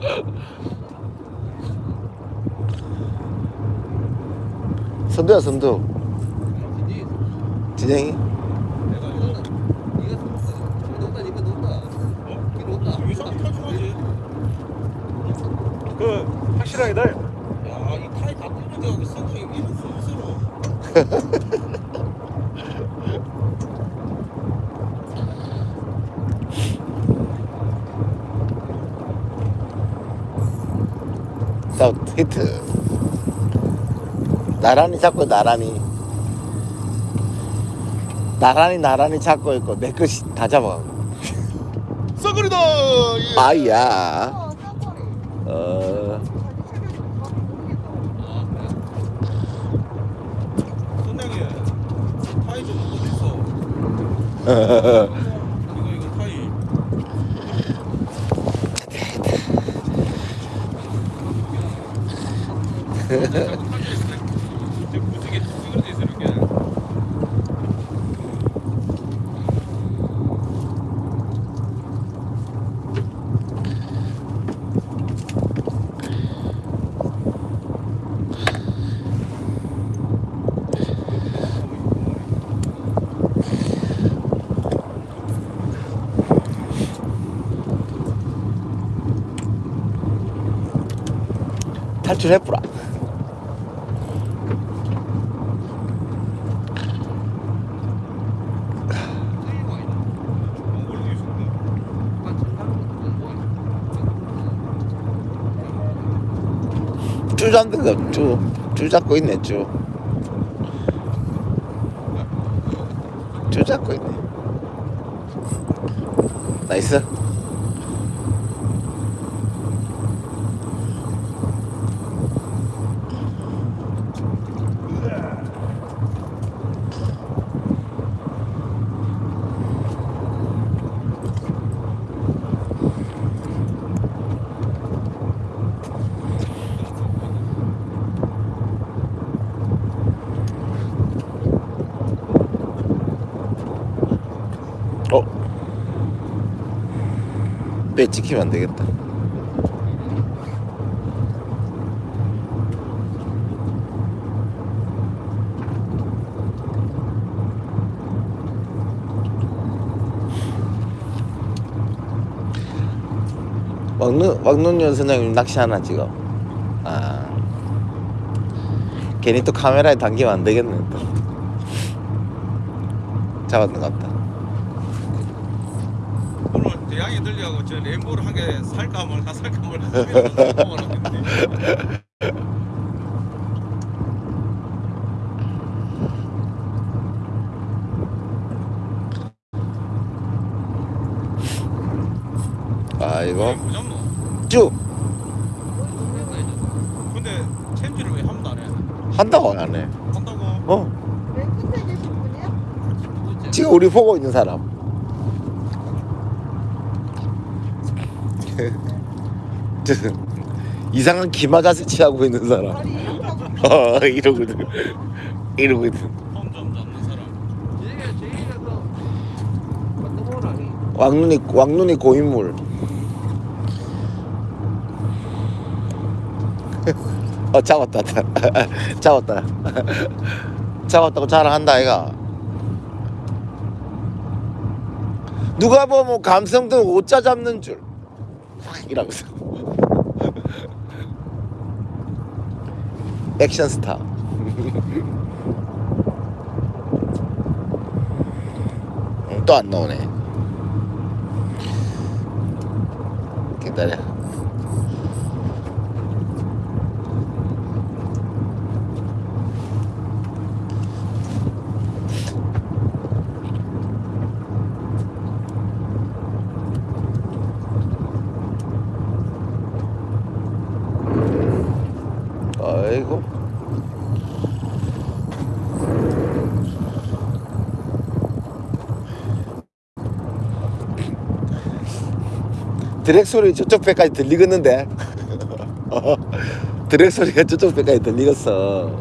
선두야 선두. 진영이 나란히 잡고 나란히. 나란히 나란히 잡고 있고 내 것이 다 잡아가고. 썩거리다! 예. 아이야. 어 선장이 타이 좀 어딨어 이거 이거 타이. 흐흐흐 출해보라. 쭈 잡는 거, 쭈. 쭈 잡고 있네, 쭈. 쭈 잡고 있네. 나이스. 어? 배 찍히면 안 되겠다. 왕눈 왕눈 선장님 낚시 하나 지금? 아 괜히 또 카메라에 담기면 안 되겠네 또 잡았는 것 같다. 오늘 대양이 들려고 저 램보를 한 개 살까 말까 살까 말까 고민하고 아 이거 못 잡노? 쭉 근데 챔질을 왜 한 번도 안 해? 한다고 안 하네. 한다고? 어맨 끝에 계신 분이야? 지금 우리 보고 있는 사람. 이상한 기마자세 취하고 있는 사람. 어 이러거든. 이러거든. 이 왕눈이 왕눈이 고인물. 어 잡았다. 잡았다. 잡았다고 자랑한다 아이가. 누가 보면 감성도 오자 잡는 줄. 이라면서. 액션 스타. 또 안 나오네. 기다려. 아이고. 드랙 소리 저쪽 배까지 들리겠는데? 어, 드랙 소리가 저쪽 배까지 들리겠어.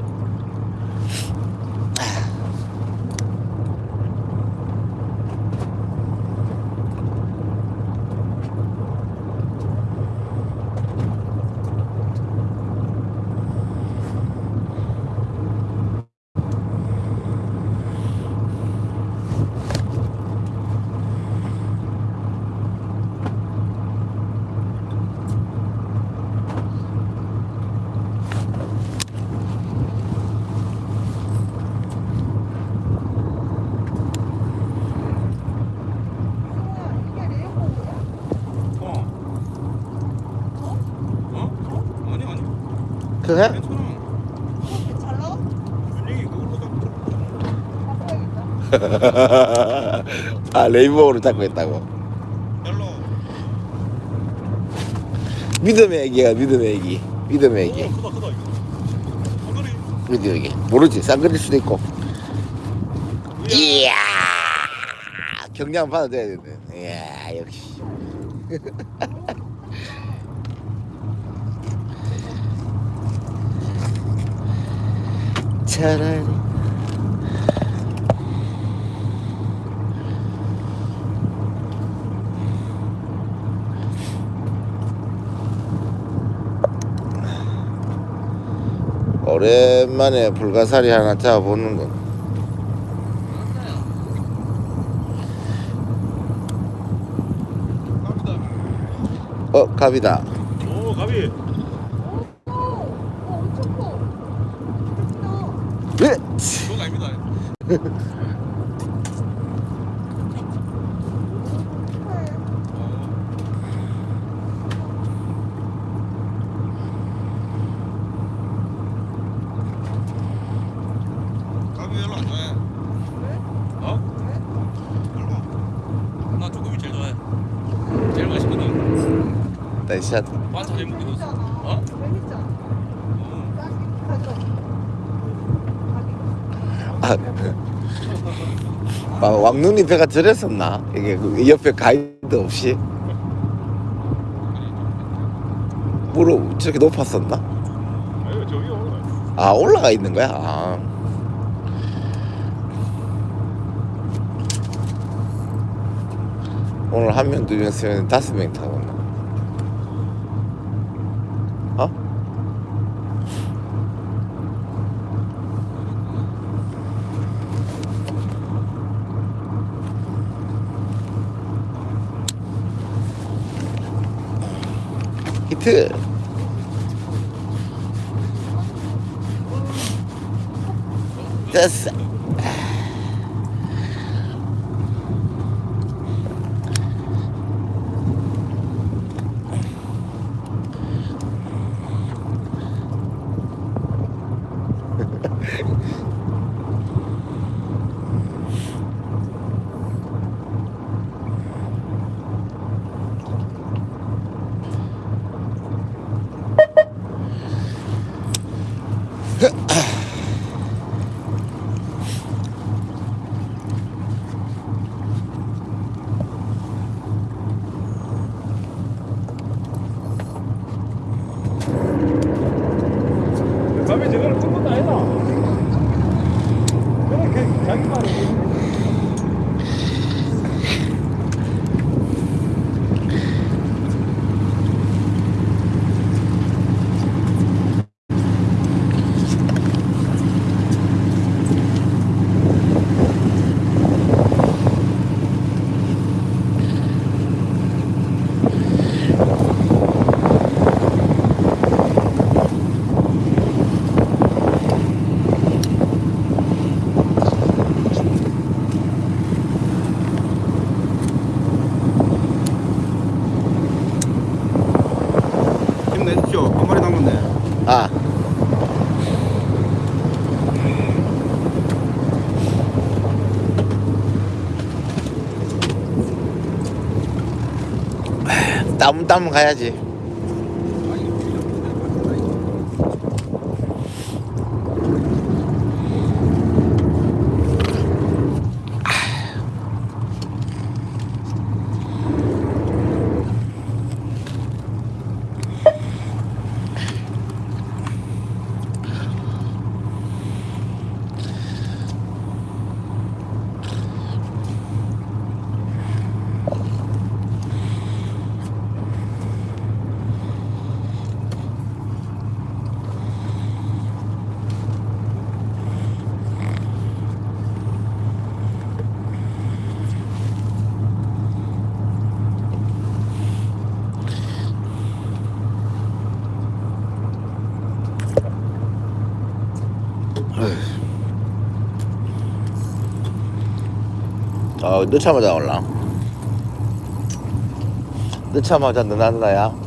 우와, 이게 레이콘이야? 어. 어? 아니 아니 그래? 괜찮아 이렇게 잘 나와? 분위기 그걸로 잡고 바꿔야겠다. 아 레인보우를 잡고 있다고. 별로 믿음의 애기야 믿음의 애기. 믿음의 애기. 오 크다 크다 이거 사거리 믿음의 애기. 모르지 쌍그릴 수도 있고. 이야. 경량 받아줘야 되는데. 이야 역시. 차라리 오랜만에 불가사리 하나 잡아보는 거. 어, 갑이다. 오 오, 엄청 커. 예! 그거 아닙니다. 가비 별로 안 좋아해. 어? 별로. 나 조금이 제일 좋아해. 제일 맛있거든. 나이 샷. 반찬 해 먹기도. 재밌잖아. 어? 가져가. 아, 왕눈이 배가 저랬었나? 이게 그 옆에 가이드 없이 무릎 저렇게 높았었나? 아 올라가 있는 거야? 아. 오늘 한 명, 두 명, 세 명, 다섯 명 타고 나. 어? 히트. 됐어. 가비 저거는 큰 것도 아니다. 그렇게 자기 말이. 힘내십시오. 한 마리 남았네. 아. 땀, 땀 가야지. 어, 넣자마자 올라. 넣자마자 넣는다야.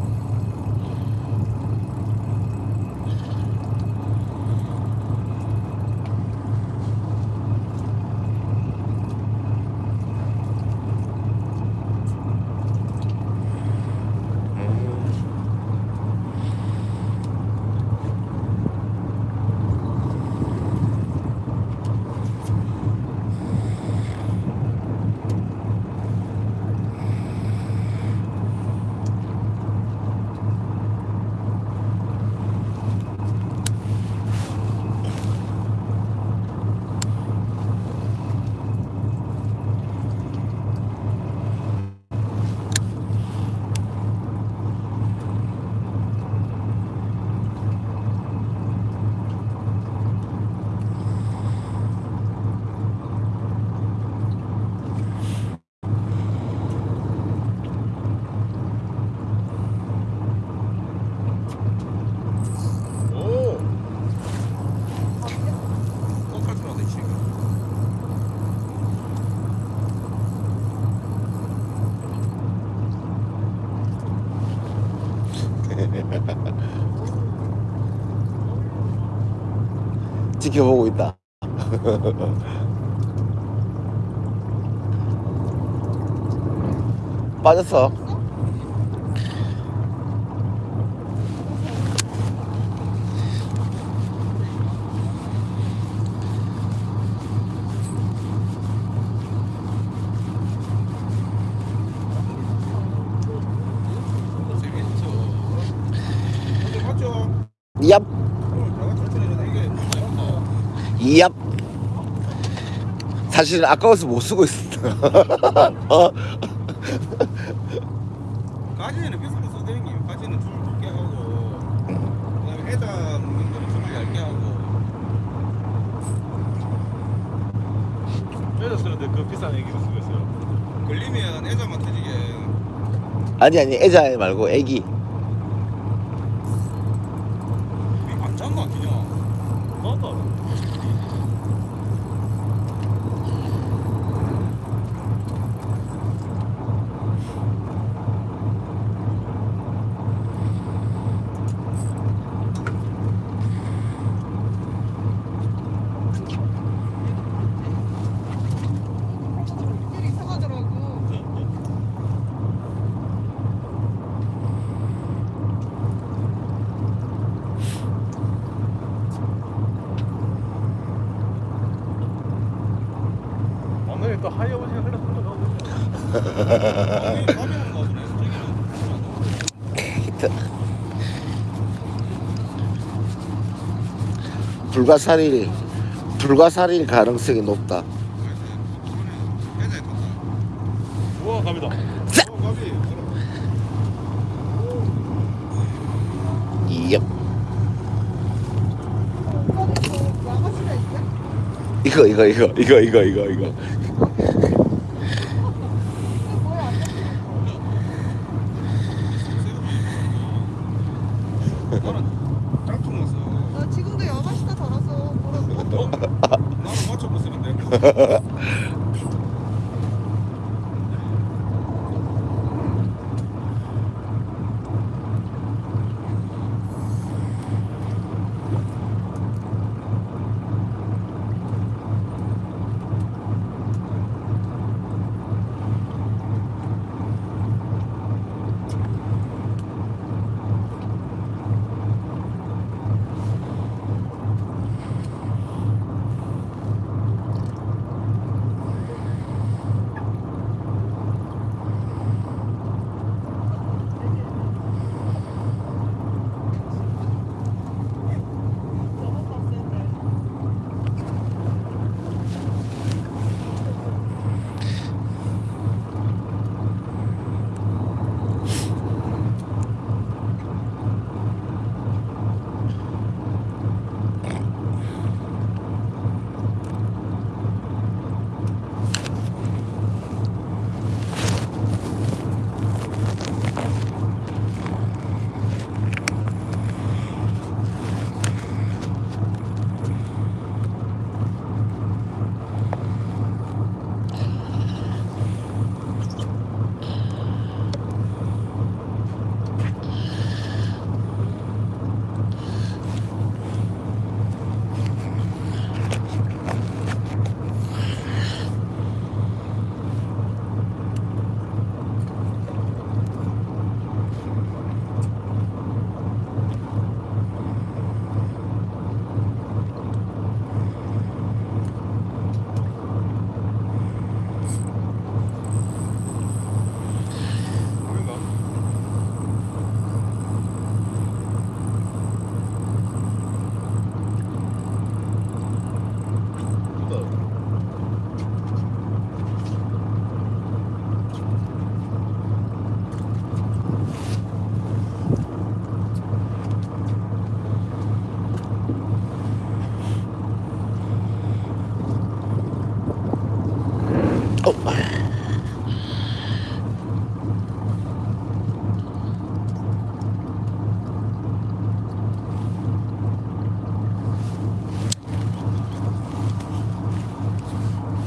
빠졌어 얍. 얍. 사실 아까워서 못 쓰고 있어. 어? 아니 아니 애자 말고 애기. 불가사리 불가사리 가능성이 높다. 우와 갑니다. 이거 이거 이거 이거 이거 이거 이거.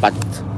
but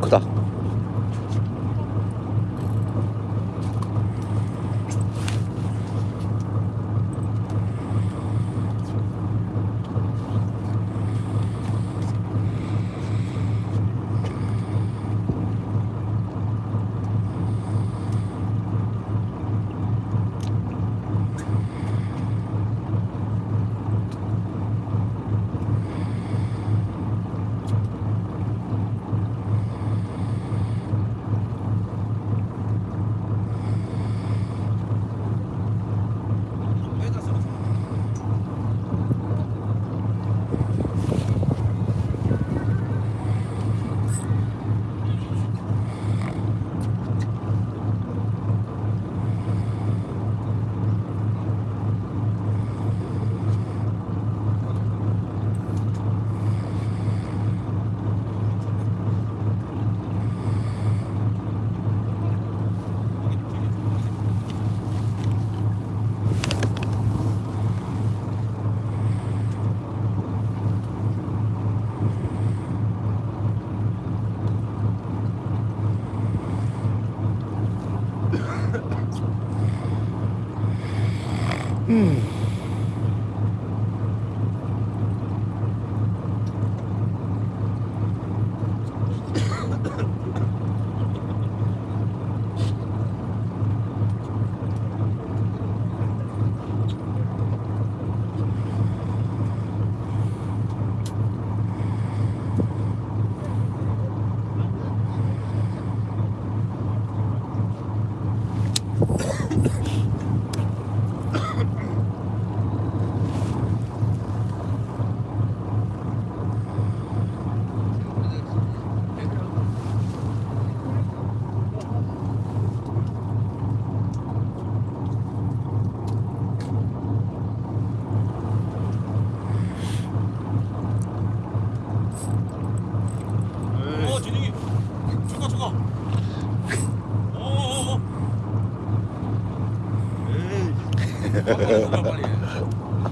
크다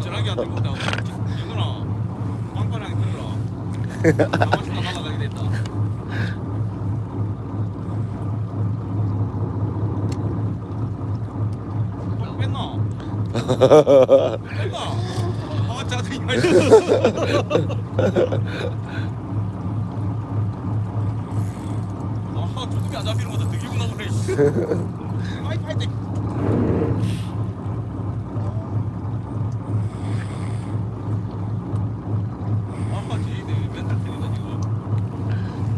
전화기 안? 아. 아, 조금이 안 잡히는 것도 되게구나 그래. 파이프 할 때. 아빠 쟤네 맨날 틀리다 지금.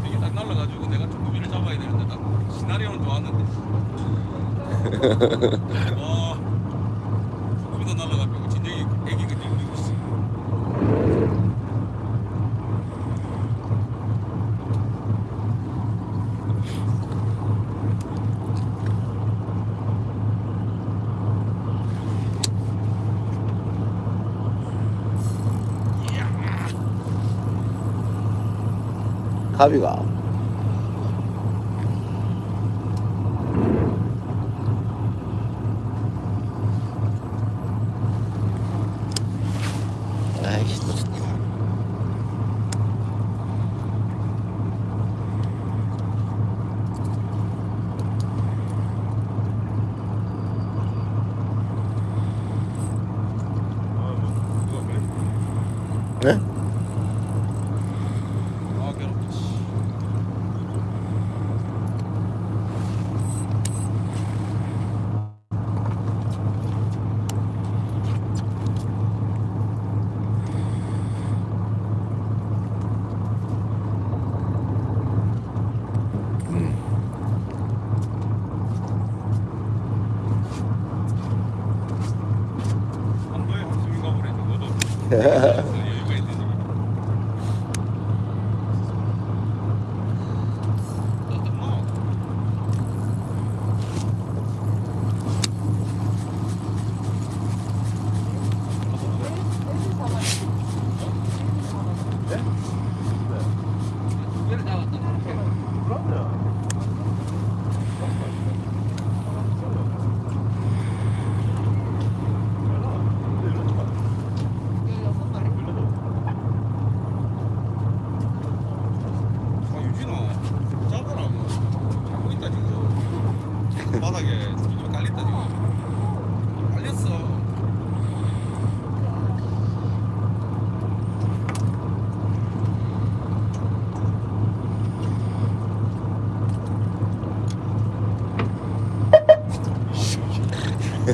되게 딱 날라가지고 내가 조금이를 잡아야 되는데 딱 시나리오는 좋았는데. 와, 있어. 가비가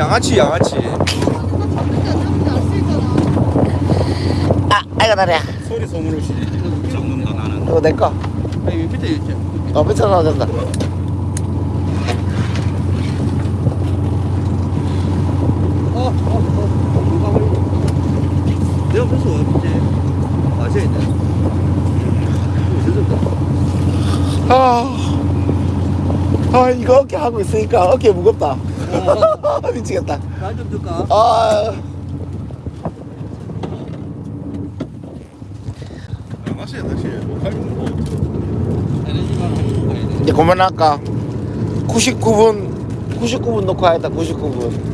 양아치 양아치. 아 아이고 다리야. 소리 소문 없이 잡는다 나는. 이거 내꺼. 아니 밑에 있지. 어 밑에 내가 벌써 이제 마셔야 돼. 늦었다 아, 아 이거 어깨 하고 있으니까 어깨 무겁다 미치겠다. 나좀 줄까? 아. 다시. 가야 돼 이제 그만할까? 99분 99분 놓고 하겠다 99분